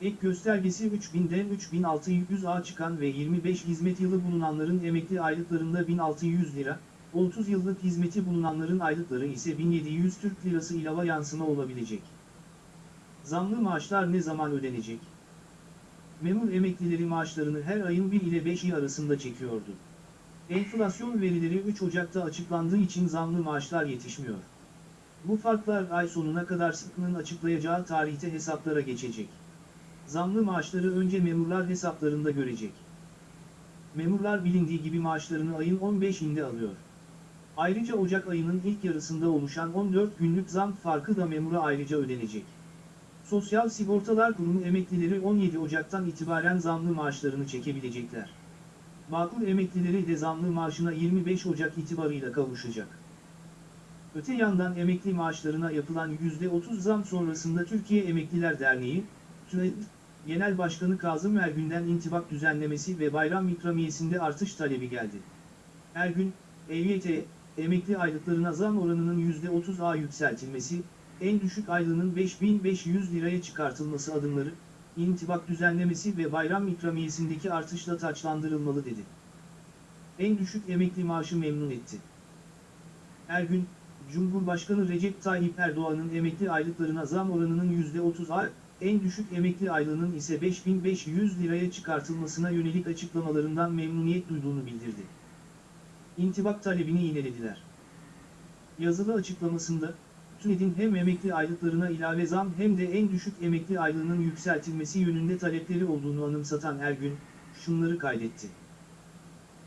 Ek göstergesi 3000'den 3600'a çıkan ve 25 hizmet yılı bulunanların emekli aylıklarında 1600 lira, 30 yıllık hizmeti bulunanların aylıkları ise 1700 Türk Lirası ilava yansıma olabilecek. Zamlı maaşlar ne zaman ödenecek? Memur emeklileri maaşlarını her ayın 1 ile 5 arasında çekiyordu. Enflasyon verileri 3 Ocak'ta açıklandığı için zamlı maaşlar yetişmiyor. Bu farklar ay sonuna kadar sıkının açıklayacağı tarihte hesaplara geçecek. Zamlı maaşları önce memurlar hesaplarında görecek. Memurlar bilindiği gibi maaşlarını ayın 15'inde alıyor. Ayrıca Ocak ayının ilk yarısında oluşan 14 günlük zam farkı da memura ayrıca ödenecek. Sosyal Sigortalar Kurumu emeklileri 17 Ocak'tan itibaren zamlı maaşlarını çekebilecekler. Bağkur emeklileri de zamlı maaşına 25 Ocak itibarıyla kavuşacak. Öte yandan emekli maaşlarına yapılan %30 zam sonrasında Türkiye Emekliler Derneği, TÜED, Genel Başkanı Kazım Ergün'den intibak düzenlemesi ve bayram ikramiyesinde artış talebi geldi. Ergün, EYT, emekli aylıklarına zam oranının %30'a yükseltilmesi, en düşük aylığının 5500 liraya çıkartılması adımları, intibak düzenlemesi ve bayram ikramiyesindeki artışla taçlandırılmalı dedi. En düşük emekli maaşı memnun etti. Ergün, Cumhurbaşkanı Recep Tayyip Erdoğan'ın emekli aylıklarına zam oranının %30'a, en düşük emekli aylığının ise 5500 liraya çıkartılmasına yönelik açıklamalarından memnuniyet duyduğunu bildirdi. İntibak talebini yinelediler. Yazılı açıklamasında, TÜNED'in hem emekli aylıklarına ilave zam hem de en düşük emekli aylığının yükseltilmesi yönünde talepleri olduğunu anımsatan Ergün, şunları kaydetti.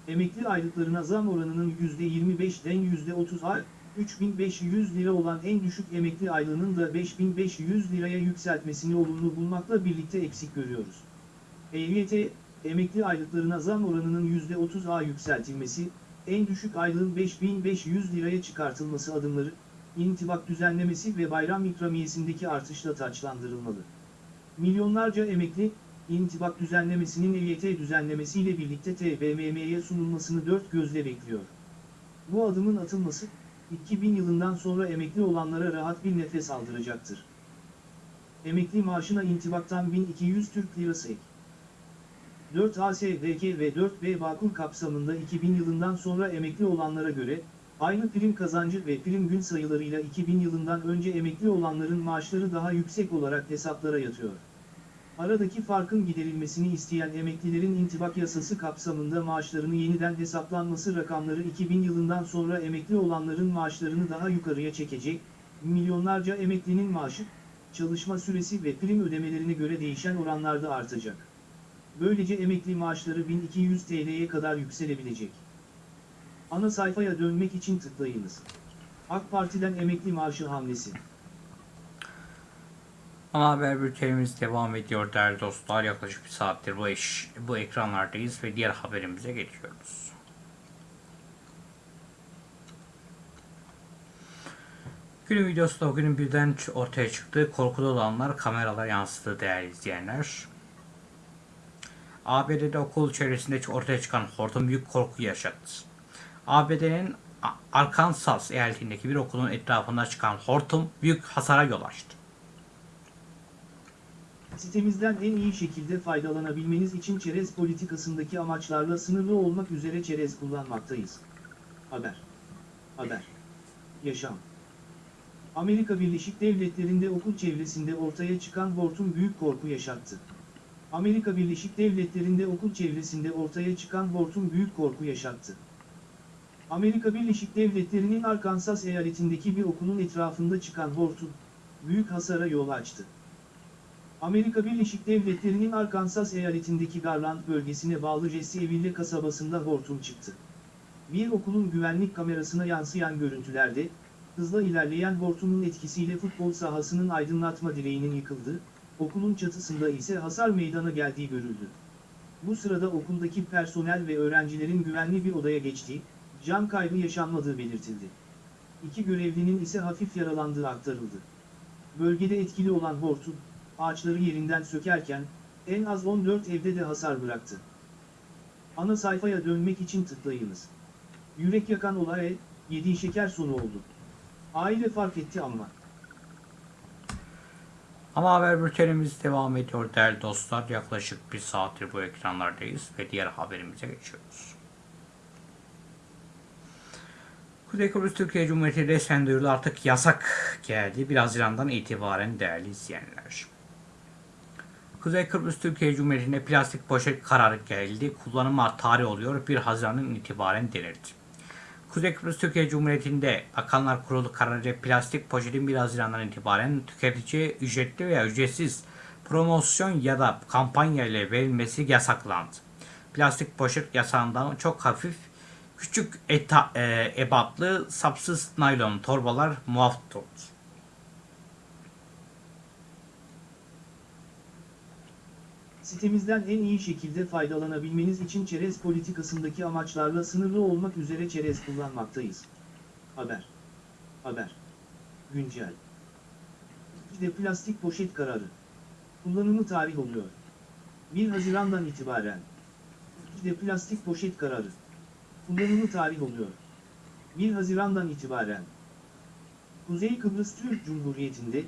Emekli aylıklarına zam oranının %25'den %30'a, 3500 lira olan en düşük emekli aylığının da 5500 liraya yükseltmesini olumlu bulmakla birlikte eksik görüyoruz. EYT, emekli aylıklarına zam oranının %30'a yükseltilmesi, en düşük aylığın 5500 liraya çıkartılması adımları, intibak düzenlemesi ve bayram ikramiyesindeki artışla taçlandırılmalı. Milyonlarca emekli, intibak düzenlemesinin EYT düzenlemesiyle birlikte TBMM'ye sunulmasını dört gözle bekliyor. Bu adımın atılması, 2000 yılından sonra emekli olanlara rahat bir nefes aldıracaktır. Emekli maaşına intibaktan 1200 Türk Lirası ek. 4 ASDK ve 4B Bağkur kapsamında 2000 yılından sonra emekli olanlara göre, aynı prim kazancı ve prim gün sayılarıyla 2000 yılından önce emekli olanların maaşları daha yüksek olarak hesaplara yatıyor. Aradaki farkın giderilmesini isteyen emeklilerin intibak yasası kapsamında maaşlarını yeniden hesaplanması rakamları 2000 yılından sonra emekli olanların maaşlarını daha yukarıya çekecek, milyonlarca emeklinin maaşı, çalışma süresi ve prim ödemelerine göre değişen oranlarda artacak. Böylece emekli maaşları 1200 TL'ye kadar yükselebilecek. Ana sayfaya dönmek için tıklayınız. AK Parti'den emekli maaşı hamlesi. Ana haber bültenimiz devam ediyor değerli dostlar. Yaklaşık bir saattir bu, eş, bu ekranlardayız ve diğer haberimize geçiyoruz. Günün videosu da o günün birden ortaya çıktı. Korkuda olanlar kameralara yansıdı değerli izleyenler. ABD'de okul çevresinde ortaya çıkan hortum büyük korku yaşattı. ABD'nin Arkansas eyaletindeki bir okulun etrafında çıkan hortum büyük hasara yol açtı. Sitemizden en iyi şekilde faydalanabilmeniz için çerez politikasındaki amaçlarla sınırlı olmak üzere çerez kullanmaktayız. Haber. Haber. yaşam. Amerika Birleşik Devletleri'nde okul çevresinde ortaya çıkan hortum büyük korku yaşattı. Amerika Birleşik Devletleri'nde okul çevresinde ortaya çıkan hortum büyük korku yaşattı. Amerika Birleşik Devletleri'nin Arkansas eyaletindeki bir okulun etrafında çıkan hortum, büyük hasara yol açtı. Amerika Birleşik Devletleri'nin Arkansas eyaletindeki Garland bölgesine bağlı Jesse kasabasında hortum çıktı. Bir okulun güvenlik kamerasına yansıyan görüntülerde, hızla ilerleyen hortumun etkisiyle futbol sahasının aydınlatma direğinin yıkıldığı, okulun çatısında ise hasar meydana geldiği görüldü. Bu sırada okuldaki personel ve öğrencilerin güvenli bir odaya geçtiği, can kaybı yaşanmadığı belirtildi. İki görevlinin ise hafif yaralandığı aktarıldı. Bölgede etkili olan hortum, ağaçları yerinden sökerken, en az 14 evde de hasar bıraktı. Ana sayfaya dönmek için tıklayınız. Yürek yakan olay, yediği şeker sonu oldu. Aile fark etti ama. Ama haber bültenimiz devam ediyor değerli dostlar. Yaklaşık bir saattir bu ekranlardayız ve diğer haberimize geçiyoruz. Kuzey Kıbrıs Türkiye Cumhuriyeti resmen duyurdu artık yasak geldi. 1 Haziran'dan itibaren değerli izleyenler. Kuzey Kıbrıs Türkiye Cumhuriyeti'nde plastik poşet kararı geldi. Kullanıma tarih oluyor 1 Haziran'dan itibaren denildi. Kuzey Kıbrıs Türkiye Cumhuriyeti'nde Bakanlar Kurulu kararıyla plastik poşetin 1 Haziran'dan itibaren tüketiciye ücretli veya ücretsiz promosyon ya da kampanya ile verilmesi yasaklandı. Plastik poşet yasağından çok hafif küçük eta, e, ebatlı sapsız naylon torbalar muaf tutuldu. Sitemizden en iyi şekilde faydalanabilmeniz için çerez politikasındaki amaçlarla sınırlı olmak üzere çerez kullanmaktayız. Haber. Haber. Güncel. de plastik poşet kararı. Kullanımı tarih oluyor. 1 Haziran'dan itibaren. de plastik poşet kararı. Kullanımı tarih oluyor. 1 Haziran'dan itibaren. Kuzey Kıbrıs Türk Cumhuriyeti'nde,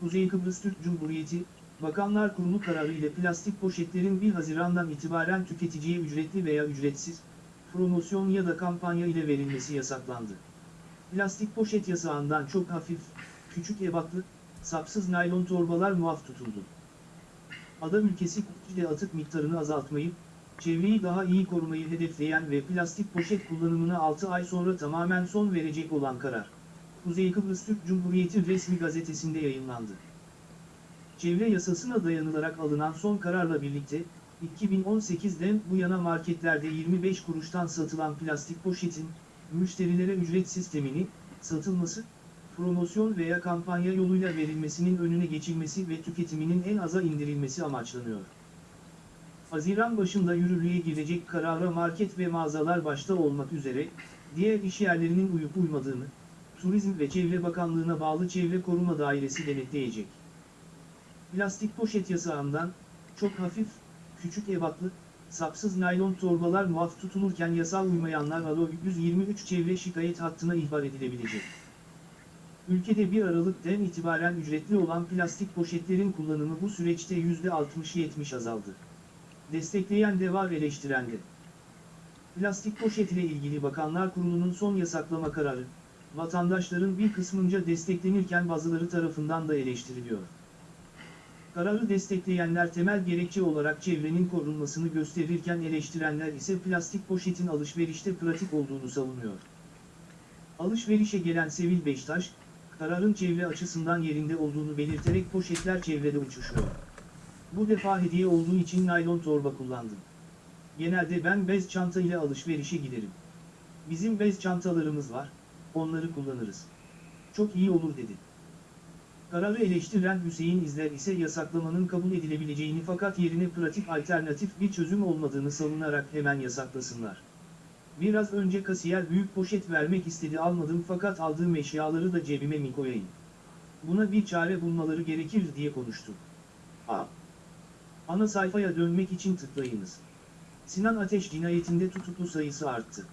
Kuzey Kıbrıs Türk Cumhuriyeti, Bakanlar Kurulu kararı ile plastik poşetlerin 1 Haziran'dan itibaren tüketiciye ücretli veya ücretsiz, promosyon ya da kampanya ile verilmesi yasaklandı. Plastik poşet yasağından çok hafif, küçük ebatlı, sapsız naylon torbalar muaf tutuldu. Ada ülkesi ile atık miktarını azaltmayı, çevreyi daha iyi korumayı hedefleyen ve plastik poşet kullanımına 6 ay sonra tamamen son verecek olan karar, Kuzey Kıbrıs Türk Cumhuriyeti resmi gazetesinde yayınlandı. Çevre yasasına dayanılarak alınan son kararla birlikte, 2018'den bu yana marketlerde 25 kuruştan satılan plastik poşetin, müşterilere ücret sistemini, satılması, promosyon veya kampanya yoluyla verilmesinin önüne geçilmesi ve tüketiminin en aza indirilmesi amaçlanıyor. Haziran başında yürürlüğe girecek karara market ve mağazalar başta olmak üzere, diğer işyerlerinin uyup uymadığını, Turizm ve Çevre Bakanlığı'na bağlı Çevre Koruma Dairesi denetleyecek. Plastik poşet yasağından, çok hafif, küçük ebatlı, sapsız naylon torbalar muaf tutulurken yasal uymayanlar Alo 123 çevre şikayet hattına ihbar edilebilecek. Ülkede 1 Aralık'tan itibaren ücretli olan plastik poşetlerin kullanımı bu süreçte %60-70 azaldı. Destekleyen de var eleştiren de. Plastik poşet ile ilgili Bakanlar Kurulu'nun son yasaklama kararı, vatandaşların bir kısmınca desteklenirken bazıları tarafından da eleştiriliyor. Kararı destekleyenler temel gerekçe olarak çevrenin korunmasını gösterirken eleştirenler ise plastik poşetin alışverişte pratik olduğunu savunuyor. Alışverişe gelen Sevil Beştaş, kararın çevre açısından yerinde olduğunu belirterek poşetler çevrede uçuşuyor. Bu defa hediye olduğu için naylon torba kullandım. Genelde ben bez çanta ile alışverişe giderim. Bizim bez çantalarımız var, onları kullanırız. Çok iyi olur dedi. Kararı eleştiren Hüseyin İzler ise yasaklamanın kabul edilebileceğini fakat yerine pratik alternatif bir çözüm olmadığını savunarak hemen yasaklasınlar. Biraz önce kasiyer büyük poşet vermek istedi almadım fakat aldığım eşyaları da cebime mi koyayım? Buna bir çare bulmaları gerekir diye konuştu. A. Ana sayfaya dönmek için tıklayınız. Sinan Ateş cinayetinde tutuklu sayısı arttı.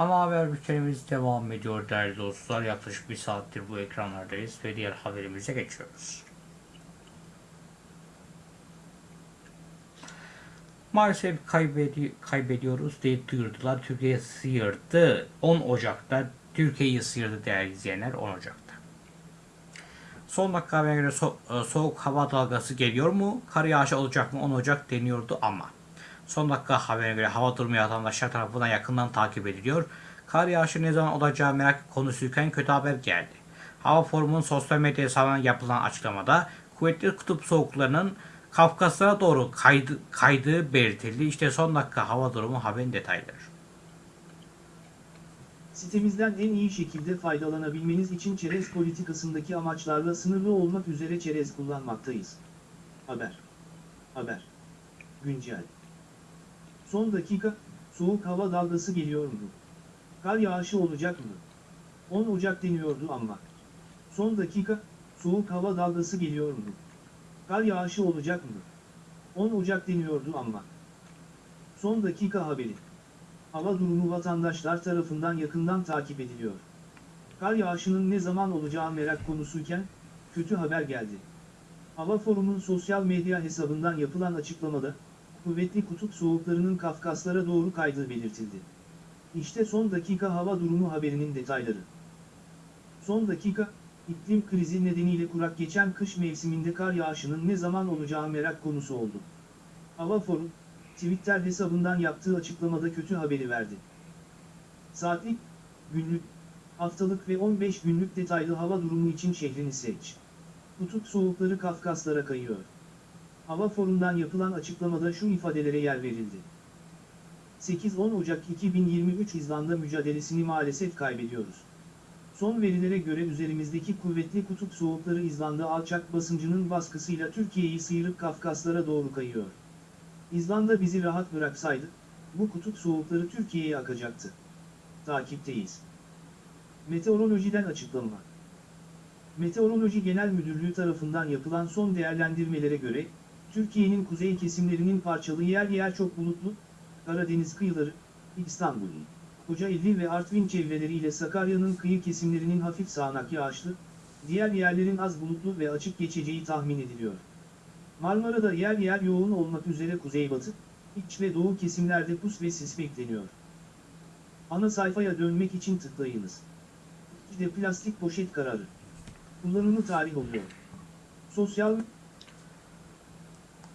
Ama haber bültenimiz devam ediyor değerli dostlar. Yaklaşık bir saattir bu ekranlardayız ve diğer haberimize geçiyoruz. Maalesef kaybedi kaybediyoruz diye duyurdular. Türkiye sıyırdı. 10 Ocak'ta Türkiye'yi sıyırdı değerli izleyenler 10 Ocak'ta. Son dakika haberine göre so- e, soğuk hava dalgası geliyor mu? Kar yağışı olacak mı? 10 Ocak deniyordu ama. Son dakika haberine göre hava durumu vatandaşlar tarafından yakından takip ediliyor. Kar yağışı ne zaman olacağı merak konusuyken kötü haber geldi. Hava Forumu'nun sosyal medya hesabından yapılan açıklamada kuvvetli kutup soğuklarının Kafkaslara doğru kaydı, kaydığı belirtildi. İşte son dakika hava durumu haberin detayları. Sitemizden en iyi şekilde faydalanabilmeniz için çerez politikasındaki amaçlarla sınırlı olmak üzere çerez kullanmaktayız. Haber. Haber. Güncel. Son dakika, soğuk hava dalgası geliyor mu? Kar yağışı olacak mı? 10 Ocak deniyordu ama. Son dakika, soğuk hava dalgası geliyor mu? Kar yağışı olacak mı? 10 Ocak deniyordu ama. Son dakika haberi. Hava durumu vatandaşlar tarafından yakından takip ediliyor. Kar yağışının ne zaman olacağı merak konusuyken, kötü haber geldi. Hava Forum'un sosyal medya hesabından yapılan açıklamada, kuvvetli kutup soğuklarının Kafkaslara doğru kaydığı belirtildi. İşte son dakika hava durumu haberinin detayları. Son dakika, iklim krizi nedeniyle kurak geçen kış mevsiminde kar yağışının ne zaman olacağı merak konusu oldu. Hava Forum, Twitter hesabından yaptığı açıklamada kötü haberi verdi. Saatlik, günlük, haftalık ve 15 günlük detaylı hava durumu için şehrini seç. Kutup soğukları Kafkaslara kayıyor. Hava Forum'dan yapılan açıklamada şu ifadelere yer verildi. 8-10 Ocak 2023 İzlanda mücadelesini maalesef kaybediyoruz. Son verilere göre üzerimizdeki kuvvetli kutup soğukları İzlanda alçak basıncının baskısıyla Türkiye'yi sıyırıp Kafkaslara doğru kayıyor. İzlanda bizi rahat bıraksaydı, bu kutup soğukları Türkiye'ye akacaktı. Takipteyiz. Meteorolojiden açıklama. Meteoroloji Genel Müdürlüğü tarafından yapılan son değerlendirmelere göre, Türkiye'nin kuzey kesimlerinin parçalı yer yer çok bulutlu, Karadeniz kıyıları, İstanbul, Kocaeli ve Artvin çevreleriyle Sakarya'nın kıyı kesimlerinin hafif sağanak yağışlı, diğer yerlerin az bulutlu ve açık geçeceği tahmin ediliyor. Marmara'da yer yer yoğun olmak üzere kuzeybatı, iç ve doğu kesimlerde pus ve sis bekleniyor. Ana sayfaya dönmek için tıklayınız. İşte plastik poşet kararı. Kullanımı tarih oluyor. Sosyal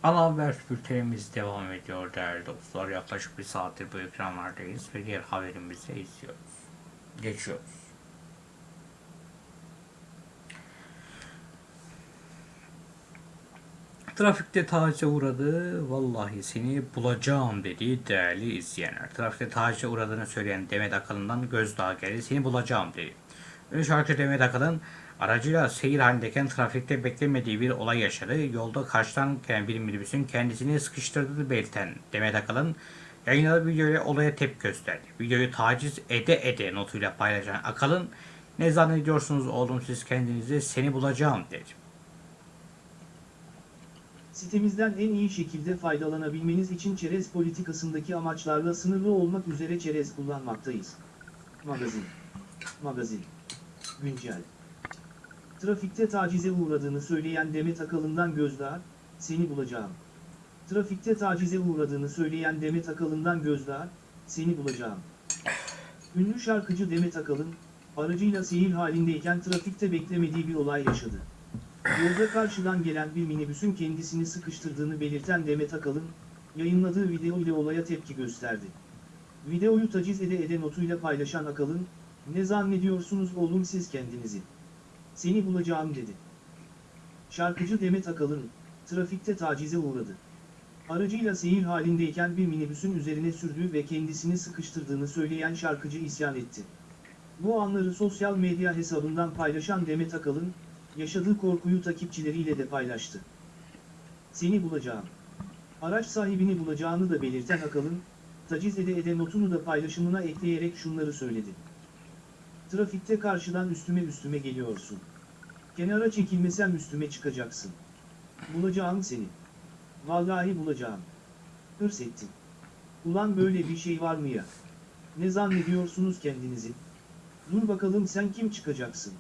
Ana haber bültenimiz devam ediyor değerli dostlar. Yaklaşık bir saattir bu ekranlardayız ve diğer haberimizi izliyoruz. Geçiyoruz. Trafikte tacize uğradı. Vallahi seni bulacağım dedi değerli izleyenler. Trafikte tacize uğradığını söyleyen Demet Akalın'dan gözdağı geldi. Seni bulacağım dedi. Ünlü şarkıcı Demet Akalın aracıyla seyir halindeyken trafikte beklemediği bir olay yaşadı. Yolda karşıdan gelen bir minibüsün kendisini sıkıştırdığını belirten Demet Akalın yayınladığı videoyla olaya tepki gösterdi. Videoyu taciz ede ede notuyla paylaşan Akalın ne zannediyorsunuz oğlum siz kendinizi seni bulacağım dedi. Sitemizden en iyi şekilde faydalanabilmeniz için çerez politikasındaki amaçlarla sınırlı olmak üzere çerez kullanmaktayız. Magazin. Magazin. Güncel. Trafikte tacize uğradığını söyleyen Demet Akalın'dan gözdağı, seni bulacağım. Trafikte tacize uğradığını söyleyen Demet Akalın'dan gözdağı, seni bulacağım. Ünlü şarkıcı Demet Akalın, aracıyla seyir halindeyken trafikte beklemediği bir olay yaşadı. Yolda karşıdan gelen bir minibüsün kendisini sıkıştırdığını belirten Demet Akalın, yayınladığı video ile olaya tepki gösterdi. Videoyu taciz ede ede notuyla paylaşan Akalın, ne zannediyorsunuz oğlum siz kendinizi? Seni bulacağım dedi. Şarkıcı Demet Akalın, trafikte tacize uğradı. Aracıyla seyir halindeyken bir minibüsün üzerine sürdüğü ve kendisini sıkıştırdığını söyleyen şarkıcı isyan etti. Bu anları sosyal medya hesabından paylaşan Demet Akalın, yaşadığı korkuyu takipçileriyle de paylaştı. Seni bulacağım. Araç sahibini bulacağını da belirten Akalın, taciz ede ede notunu da paylaşımına ekleyerek şunları söyledi. Trafikte karşıdan üstüme üstüme geliyorsun. Kenara çekilmesem üstüme çıkacaksın. Bulacağım seni. Vallahi bulacağım. Hırs ettin. Ulan böyle bir şey var mı ya? Ne zannediyorsunuz kendinizi? Dur bakalım sen kim çıkacaksın?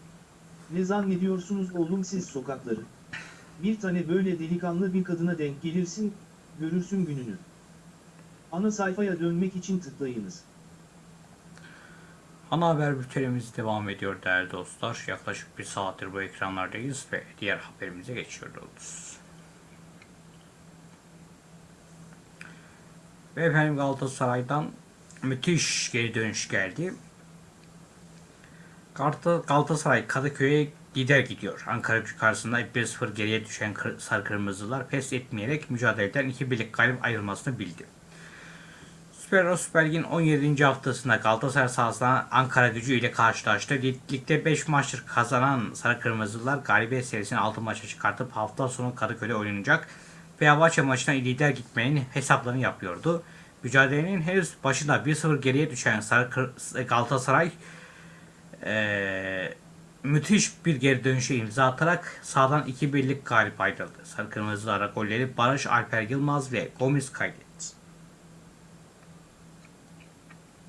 Ne zannediyorsunuz oğlum siz sokakları? Bir tane böyle delikanlı bir kadına denk gelirsin, görürsün gününü. Ana sayfaya dönmek için tıklayınız. Ana haber bültenimiz devam ediyor değerli dostlar. Yaklaşık bir saattir bu ekranlardayız ve diğer haberimize geçiyoruz. Ve efendim Galatasaray'dan müthiş geri dönüş geldi. Galata- Galatasaray Kadıköy'e lider gidiyor. Ankara gücü karşısında 1-0 geriye düşen sarı kırmızılar pes etmeyerek mücadeleden iki birlik galip ayrılmasını bildi. Süper Süper Lig'in 17. haftasında Galatasaray sahasında Ankara gücü ile karşılaştı. Lig- Ligde 5 maçtır kazanan Sarı Kırmızılar galibiyet serisini 6 maça çıkartıp hafta sonu Kadıköy'de oynanacak Fenerbahçe maçına lider gitmenin hesaplarını yapıyordu. Mücadelenin henüz başında 1-0 geriye düşen Sarı Galatasaray eee, müthiş bir geri dönüşe imza atarak sahadan 2-1'lik galip ayrıldı. Sarı Kırmızılara golleri Barış Alper Yılmaz ve Gomis kaydetti.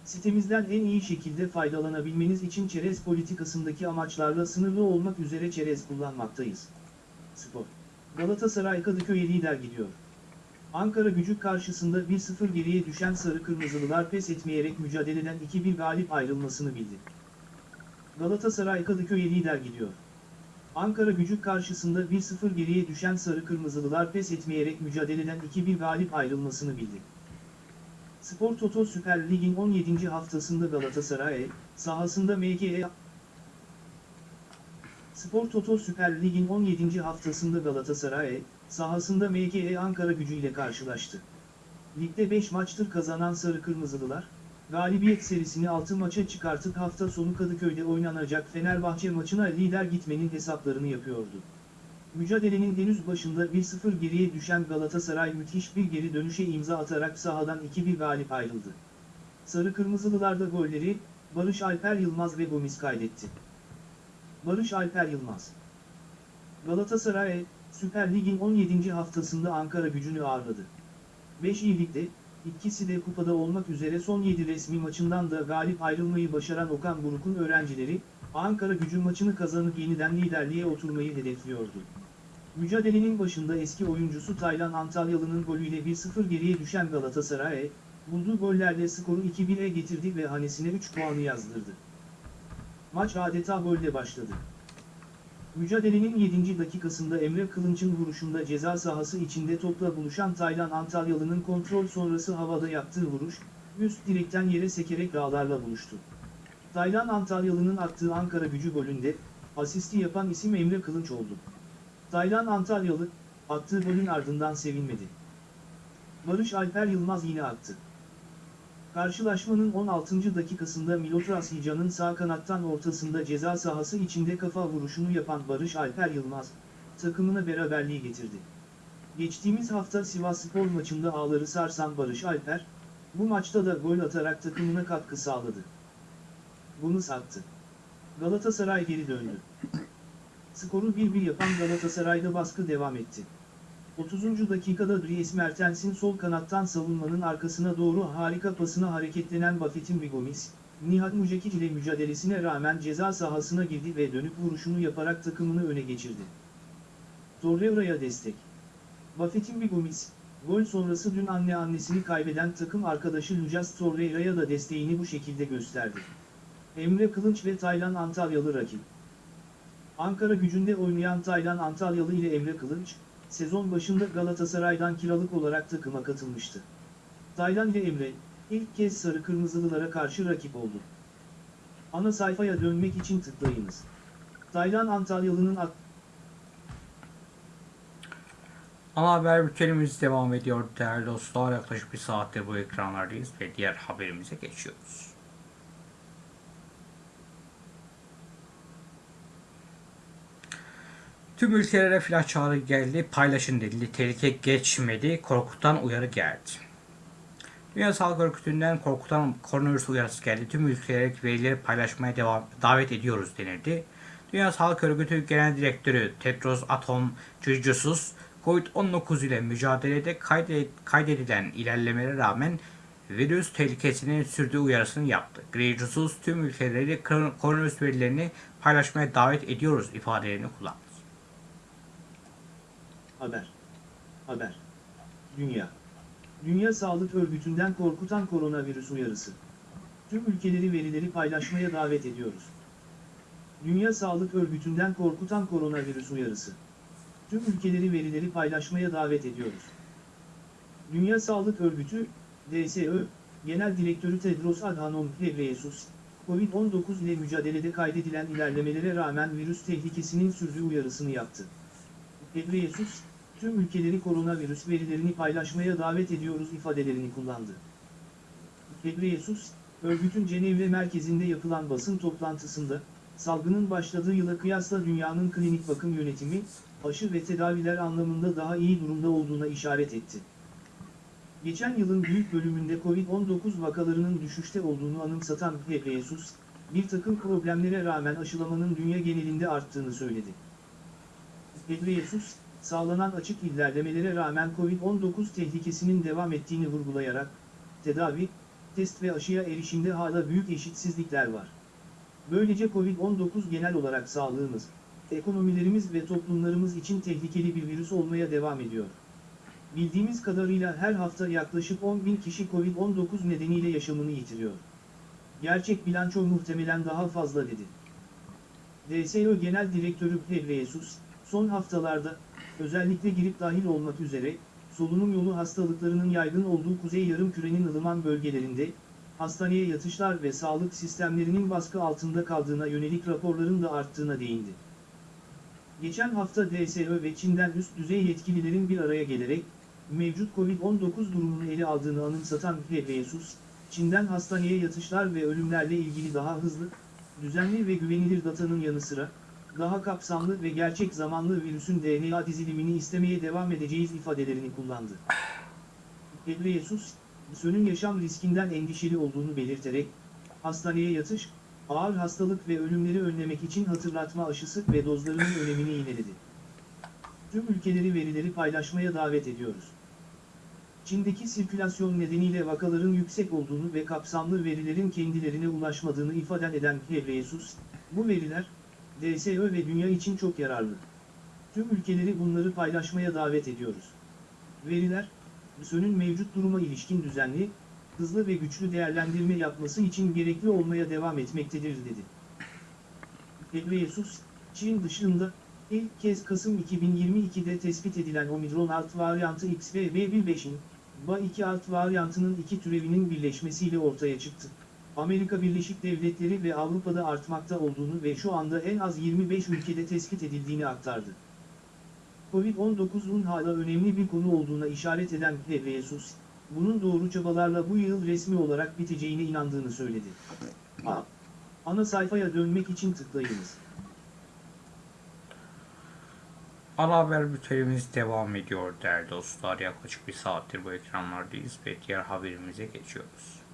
Sitemizden en iyi şekilde faydalanabilmeniz için çerez politikasındaki amaçlarla sınırlı olmak üzere çerez kullanmaktayız. Spor. Galatasaray Kadıköy'e lider gidiyor. Ankara gücü karşısında 1-0 geriye düşen Sarı Kırmızılılar pes etmeyerek mücadeleden 2-1 galip ayrılmasını bildi. Galatasaray Kadıköy'e lider gidiyor. Ankara gücü karşısında 1-0 geriye düşen Sarı Kırmızılılar pes etmeyerek mücadeleden 2-1 galip ayrılmasını bildi. Spor Toto Süper Lig'in 17. haftasında Galatasaray, sahasında MKE Spor Toto Süper Lig'in 17. haftasında Galatasaray, sahasında MKE Ankara gücüyle karşılaştı. Ligde 5 maçtır kazanan Sarı Kırmızılılar, galibiyet serisini 6 maça çıkartıp hafta sonu Kadıköy'de oynanacak Fenerbahçe maçına lider gitmenin hesaplarını yapıyordu. Mücadelenin henüz başında 1-0 geriye düşen Galatasaray müthiş bir geri dönüşe imza atarak sahadan 2-1 galip ayrıldı. Sarı Kırmızılılarda golleri, Barış Alper Yılmaz ve Gomis kaydetti. Barış Alper Yılmaz Galatasaray, Süper Lig'in 17. haftasında Ankara gücünü ağırladı. 5 iyilikte, ikisi de kupada olmak üzere son 7 resmi maçından da galip ayrılmayı başaran Okan Buruk'un öğrencileri, Ankara gücü maçını kazanıp yeniden liderliğe oturmayı hedefliyordu. Mücadelenin başında eski oyuncusu Taylan Antalyalı'nın golüyle 1-0 geriye düşen Galatasaray, bulduğu gollerle skoru 2-1'e getirdi ve hanesine 3 puanı yazdırdı. Maç adeta golle başladı. Mücadelenin 7. dakikasında Emre Kılınç'ın vuruşunda ceza sahası içinde topla buluşan Taylan Antalyalı'nın kontrol sonrası havada yaptığı vuruş, üst direkten yere sekerek ağlarla buluştu. Taylan Antalyalı'nın attığı Ankara gücü golünde, asisti yapan isim Emre Kılınç oldu. Taylan Antalyalı, attığı golün ardından sevinmedi. Barış Alper Yılmaz yine attı. Karşılaşmanın 16. dakikasında Milotras Hica'nın sağ kanattan ortasında ceza sahası içinde kafa vuruşunu yapan Barış Alper Yılmaz, takımına beraberliği getirdi. Geçtiğimiz hafta Sivasspor maçında ağları sarsan Barış Alper, bu maçta da gol atarak takımına katkı sağladı. Bunu sattı. Galatasaray geri döndü. Skoru 1-1 yapan Galatasaray'da baskı devam etti. 30. dakikada Dries Mertens'in sol kanattan savunmanın arkasına doğru harika pasına hareketlenen Buffett'in Bigomis, Nihat Mucekic ile mücadelesine rağmen ceza sahasına girdi ve dönüp vuruşunu yaparak takımını öne geçirdi. Torreira'ya destek. Buffett'in Bigomis, gol sonrası dün anne annesini kaybeden takım arkadaşı Lucas Torreira'ya da desteğini bu şekilde gösterdi. Emre Kılınç ve Taylan Antalyalı rakip. Ankara gücünde oynayan Taylan Antalyalı ile Emre Kılınç, sezon başında Galatasaray'dan kiralık olarak takıma katılmıştı. Taylan ile Emre, ilk kez Sarı Kırmızılılara karşı rakip oldu. Ana sayfaya dönmek için tıklayınız. Taylan Antalyalı'nın at Ana haber bültenimiz devam ediyor değerli dostlar. Yaklaşık bir saattir bu ekranlardayız ve diğer haberimize geçiyoruz. Tüm ülkelere flash çağrı geldi, paylaşın denildi, tehlike geçmedi, korkutan uyarı geldi. Dünya Sağlık Örgütü'nden korkutan koronavirüs uyarısı geldi. Tüm ülkelere verileri paylaşmaya devam, davet ediyoruz denildi. Dünya Sağlık Örgütü Genel Direktörü Tedros Adhanom Ghebreyesus, Covid-19 ile mücadelede kaydedilen ilerlemelere rağmen virüs tehlikesinin sürdüğü uyarısını yaptı. Ghebreyesus tüm ülkeleri kor- koronavirüs verilerini paylaşmaya davet ediyoruz ifadelerini kullandı. Haber. Haber. Dünya. Dünya Sağlık Örgütü'nden korkutan koronavirüs uyarısı. Tüm ülkeleri verileri paylaşmaya davet ediyoruz. Dünya Sağlık Örgütü'nden korkutan koronavirüs uyarısı. Tüm ülkeleri verileri paylaşmaya davet ediyoruz. Dünya Sağlık Örgütü, DSÖ, Genel Direktörü Tedros Adhanom Ghebreyesus, Covid-19 ile mücadelede kaydedilen ilerlemelere rağmen virüs tehlikesinin sürdüğü uyarısını yaptı. Ghebreyesus, tüm ülkeleri koronavirüs verilerini paylaşmaya davet ediyoruz ifadelerini kullandı. Ghebreyesus, örgütün Cenevre merkezinde yapılan basın toplantısında, salgının başladığı yıla kıyasla dünyanın klinik bakım yönetimi, aşı ve tedaviler anlamında daha iyi durumda olduğuna işaret etti. Geçen yılın büyük bölümünde Covid-19 vakalarının düşüşte olduğunu anımsatan Ghebreyesus, bir takım problemlere rağmen aşılamanın dünya genelinde arttığını söyledi. Ghebreyesus, sağlanan açık ilerlemelere rağmen Covid-19 tehlikesinin devam ettiğini vurgulayarak, tedavi, test ve aşıya erişimde hala büyük eşitsizlikler var. Böylece Covid-19 genel olarak sağlığımız, ekonomilerimiz ve toplumlarımız için tehlikeli bir virüs olmaya devam ediyor. Bildiğimiz kadarıyla her hafta yaklaşık 10 bin kişi Covid-19 nedeniyle yaşamını yitiriyor. Gerçek bilanço muhtemelen daha fazla dedi. DSO Genel Direktörü Ghebreyesus, son haftalarda, özellikle grip dahil olmak üzere, solunum yolu hastalıklarının yaygın olduğu kuzey yarımkürenin ılıman bölgelerinde, hastaneye yatışlar ve sağlık sistemlerinin baskı altında kaldığına yönelik raporların da arttığına değindi. Geçen hafta DSÖ ve Çin'den üst düzey yetkililerin bir araya gelerek, mevcut Covid-19 durumunu ele aldığını anımsatan Ghebreyesus, Çin'den hastaneye yatışlar ve ölümlerle ilgili daha hızlı, düzenli ve güvenilir datanın yanı sıra, daha kapsamlı ve gerçek zamanlı virüsün DNA dizilimini istemeye devam edeceğiz ifadelerini kullandı. Ghebreyesus, sönün yaşam riskinden endişeli olduğunu belirterek, hastaneye yatış, ağır hastalık ve ölümleri önlemek için hatırlatma aşısı ve dozlarının önemini yineledi. Tüm ülkeleri verileri paylaşmaya davet ediyoruz. Çin'deki sirkülasyon nedeniyle vakaların yüksek olduğunu ve kapsamlı verilerin kendilerine ulaşmadığını ifade eden Ghebreyesus, bu veriler, DSÖ ve dünya için çok yararlı. Tüm ülkeleri bunları paylaşmaya davet ediyoruz. Veriler, BÜSÖ'nün mevcut duruma ilişkin düzenli, hızlı ve güçlü değerlendirme yapması için gerekli olmaya devam etmektedir dedi. Ghebreyesus, Çin dışında, ilk kez Kasım 2022'de tespit edilen Omikron alt varyantı XBB.1.5'in, BA2 alt varyantının iki türevinin birleşmesiyle ortaya çıktı. Amerika Birleşik Devletleri ve Avrupa'da artmakta olduğunu ve şu anda en az 25 ülkede tespit edildiğini aktardı. Covid-19'un hala önemli bir konu olduğuna işaret eden Ghebreyesus, bunun doğru çabalarla bu yıl resmi olarak biteceğine inandığını söyledi. A. Ana sayfaya dönmek için tıklayınız. Ana haber bültenimiz devam ediyor değerli dostlar. Yaklaşık bir saattir bu ekranlardayız ve diğer haberimize geçiyoruz.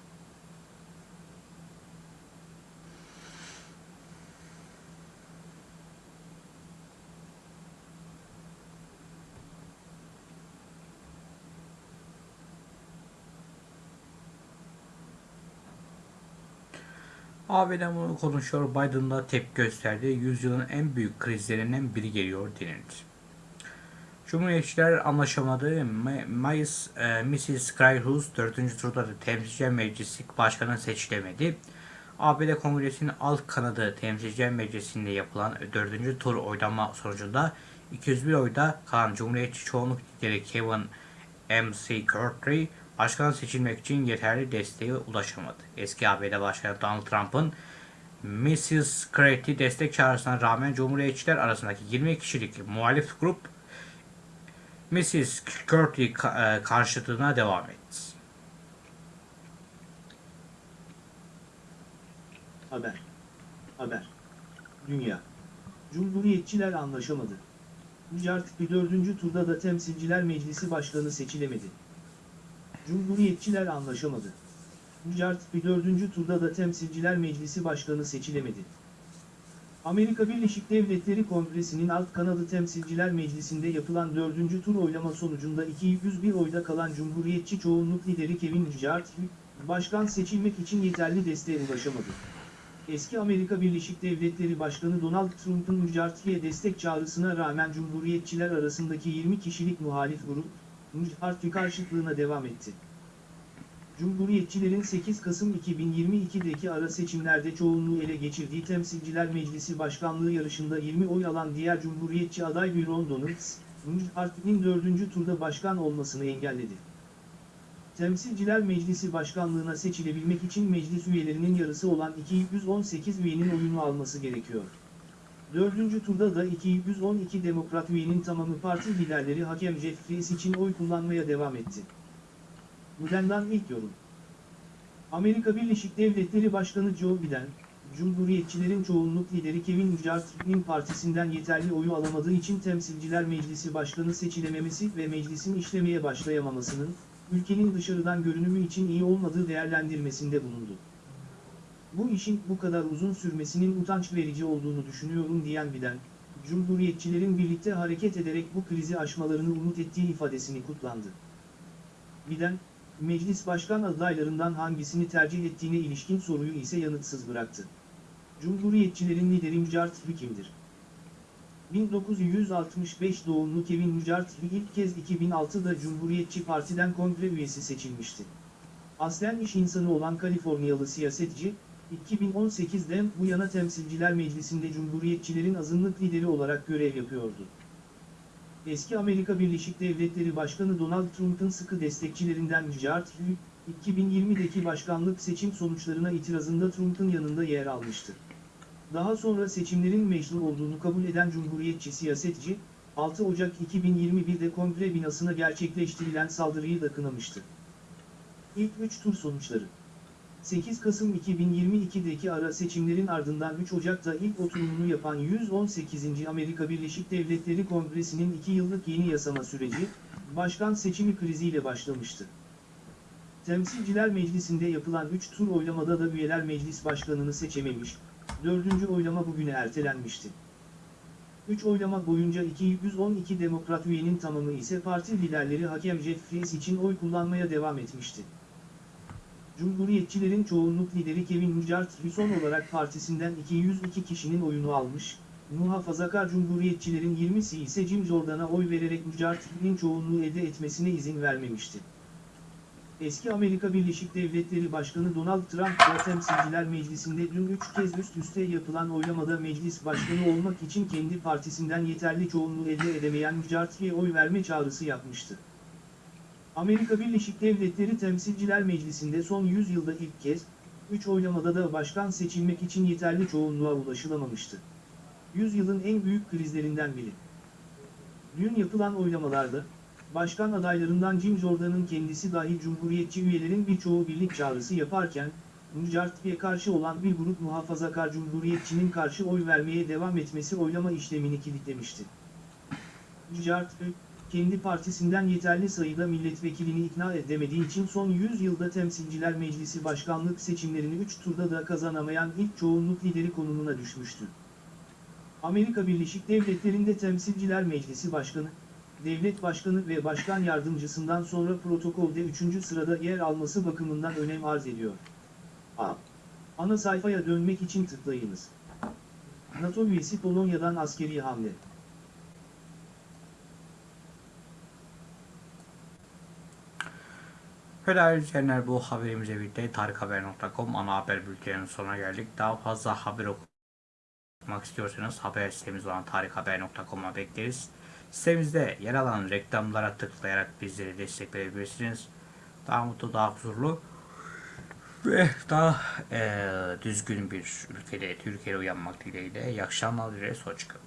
ABD bunu konuşuyor. Biden'da tepki gösterdi. Yüzyılın en büyük krizlerinden biri geliyor denildi. Cumhuriyetçiler anlaşamadı. Ma- Mayıs Mrs. Cryhus 4. turda da Temsilciler Meclisi Başkanı seçilemedi. ABD Kongresi'nin alt kanadı Temsilciler Meclisi'nde yapılan 4. tur oylama sonucunda 201 oyda kalan Cumhuriyetçi çoğunluk lideri Kevin McCarthy başkan seçilmek için yeterli desteğe ulaşamadı. Eski ABD Başkanı Donald Trump'ın Mrs. Craig'i destek çağrısına rağmen Cumhuriyetçiler arasındaki 20 kişilik muhalif grup Mrs. Curtis karşıtına devam etti. Haber. Haber. Dünya. Cumhuriyetçiler anlaşamadı. Mücart bir dördüncü turda da Temsilciler Meclisi Başkanı seçilemedi. Cumhuriyetçiler anlaşamadı. Mücart bir dördüncü turda da Temsilciler Meclisi Başkanı seçilemedi. Amerika Birleşik Devletleri Kongresi'nin alt kanadı Temsilciler Meclisi'nde yapılan dördüncü tur oylama sonucunda 201 oyda kalan Cumhuriyetçi çoğunluk lideri Kevin McCarthy, başkan seçilmek için yeterli desteğe ulaşamadı. Eski Amerika Birleşik Devletleri Başkanı Donald Trump'ın McCarthy'ye destek çağrısına rağmen Cumhuriyetçiler arasındaki 20 kişilik muhalif grup, McCarthy karşıtlığına devam etti. Cumhuriyetçilerin 8 Kasım 2022'deki ara seçimlerde çoğunluğu ele geçirdiği Temsilciler Meclisi Başkanlığı yarışında 20 oy alan diğer Cumhuriyetçi aday Byron Donalds, Parti'nin 4. turda başkan olmasını engelledi. Temsilciler Meclisi Başkanlığına seçilebilmek için meclis üyelerinin yarısı olan 218 üyenin oyunu alması gerekiyor. Dördüncü turda da 212 demokrat üyenin tamamı parti liderleri hakem Jeff Flake için oy kullanmaya devam etti. Biden'dan ilk yorum. Amerika Birleşik Devletleri Başkanı Joe Biden, Cumhuriyetçilerin çoğunluk lideri Kevin McCarthy'nin partisinden yeterli oyu alamadığı için Temsilciler Meclisi Başkanı seçilememesi ve meclisin işlemeye başlayamamasının, ülkenin dışarıdan görünümü için iyi olmadığı değerlendirmesinde bulundu. Bu işin bu kadar uzun sürmesinin utanç verici olduğunu düşünüyorum diyen Biden, Cumhuriyetçilerin birlikte hareket ederek bu krizi aşmalarını umut ettiği ifadesini kutlandı. Biden, meclis başkan adaylarından hangisini tercih ettiğine ilişkin soruyu ise yanıtsız bıraktı. Cumhuriyetçilerin lideri Mücahit kimdir? 1965 doğumlu Kevin Mücahit ilk kez 2006'da Cumhuriyetçi Parti'den kongre üyesi seçilmişti. Aslen iş insanı olan Kaliforniyalı siyasetçi, 2018'den bu yana Temsilciler Meclisi'nde Cumhuriyetçilerin azınlık lideri olarak görev yapıyordu. Eski Amerika Birleşik Devletleri Başkanı Donald Trump'ın sıkı destekçilerinden Mücahit 2020'deki başkanlık seçim sonuçlarına itirazında Trump'ın yanında yer almıştı. Daha sonra seçimlerin meşru olduğunu kabul eden Cumhuriyetçi siyasetçi, 6 Ocak 2021'de kongre binasına gerçekleştirilen saldırıyı da kınamıştı. İlk 3 tur sonuçları 8 Kasım 2022'deki ara seçimlerin ardından 3 Ocak'ta ilk oturumunu yapan 118. Amerika Birleşik Devletleri Kongresi'nin 2 yıllık yeni yasama süreci, başkan seçimi kriziyle başlamıştı. Temsilciler Meclisi'nde yapılan 3 tur oylamada da üyeler meclis başkanını seçememiş, 4. oylama bugüne ertelenmişti. 3 oylama boyunca 212 demokrat üyenin tamamı ise parti liderleri hakem Jeff Flake için oy kullanmaya devam etmişti. Cumhuriyetçilerin çoğunluk lideri Kevin McCarthy son olarak partisinden 202 kişinin oyunu almış, muhafazakar Cumhuriyetçilerin 20'si ise Jim Jordan'a oy vererek McCarthy'nin çoğunluğu elde etmesine izin vermemişti. Eski Amerika Birleşik Devletleri Başkanı Donald Trump da Temsilciler Meclisi'nde dün 3 kez üst üste yapılan oylamada meclis başkanı olmak için kendi partisinden yeterli çoğunluğu elde edemeyen McCarthy'ye oy verme çağrısı yapmıştı. Amerika Birleşik Devletleri Temsilciler Meclisi'nde son 100 yılda ilk kez, 3 oylamada da başkan seçilmek için yeterli çoğunluğa ulaşılamamıştı. Yüzyılın en büyük krizlerinden biri. Dün yapılan oylamalarda, başkan adaylarından Jim Jordan'ın kendisi dahil Cumhuriyetçi üyelerin birçoğu birlik çağrısı yaparken, Mücahit'e karşı olan bir grup muhafazakar Cumhuriyetçinin karşı oy vermeye devam etmesi oylama işlemini kilitlemişti. Mücahit, kendi partisinden yeterli sayıda milletvekilini ikna edemediği için son 100 yılda Temsilciler Meclisi başkanlık seçimlerini 3 turda da kazanamayan ilk çoğunluk lideri konumuna düşmüştü. Amerika Birleşik Devletleri'nde Temsilciler Meclisi Başkanı, Devlet Başkanı ve Başkan Yardımcısından sonra protokolde 3. sırada yer alması bakımından önem arz ediyor. A. Ana sayfaya dönmek için tıklayınız. NATO üyesi Polonya'dan askeri hamle. Ve değerli izleyenler bu haberimize birlikte tarikhaber.com ana haber bülteninin sonuna geldik. Daha fazla haber okumak istiyorsanız haber sitemiz olan tarikhaber.com'a bekleriz. Sitemizde yer alan reklamlara tıklayarak bizlere destek verebilirsiniz. Daha mutlu, daha huzurlu ve daha eee, düzgün bir ülkede, Türkiye'de uyanmak dileğiyle. İyi akşamlar dileriz. Hoşçakalın.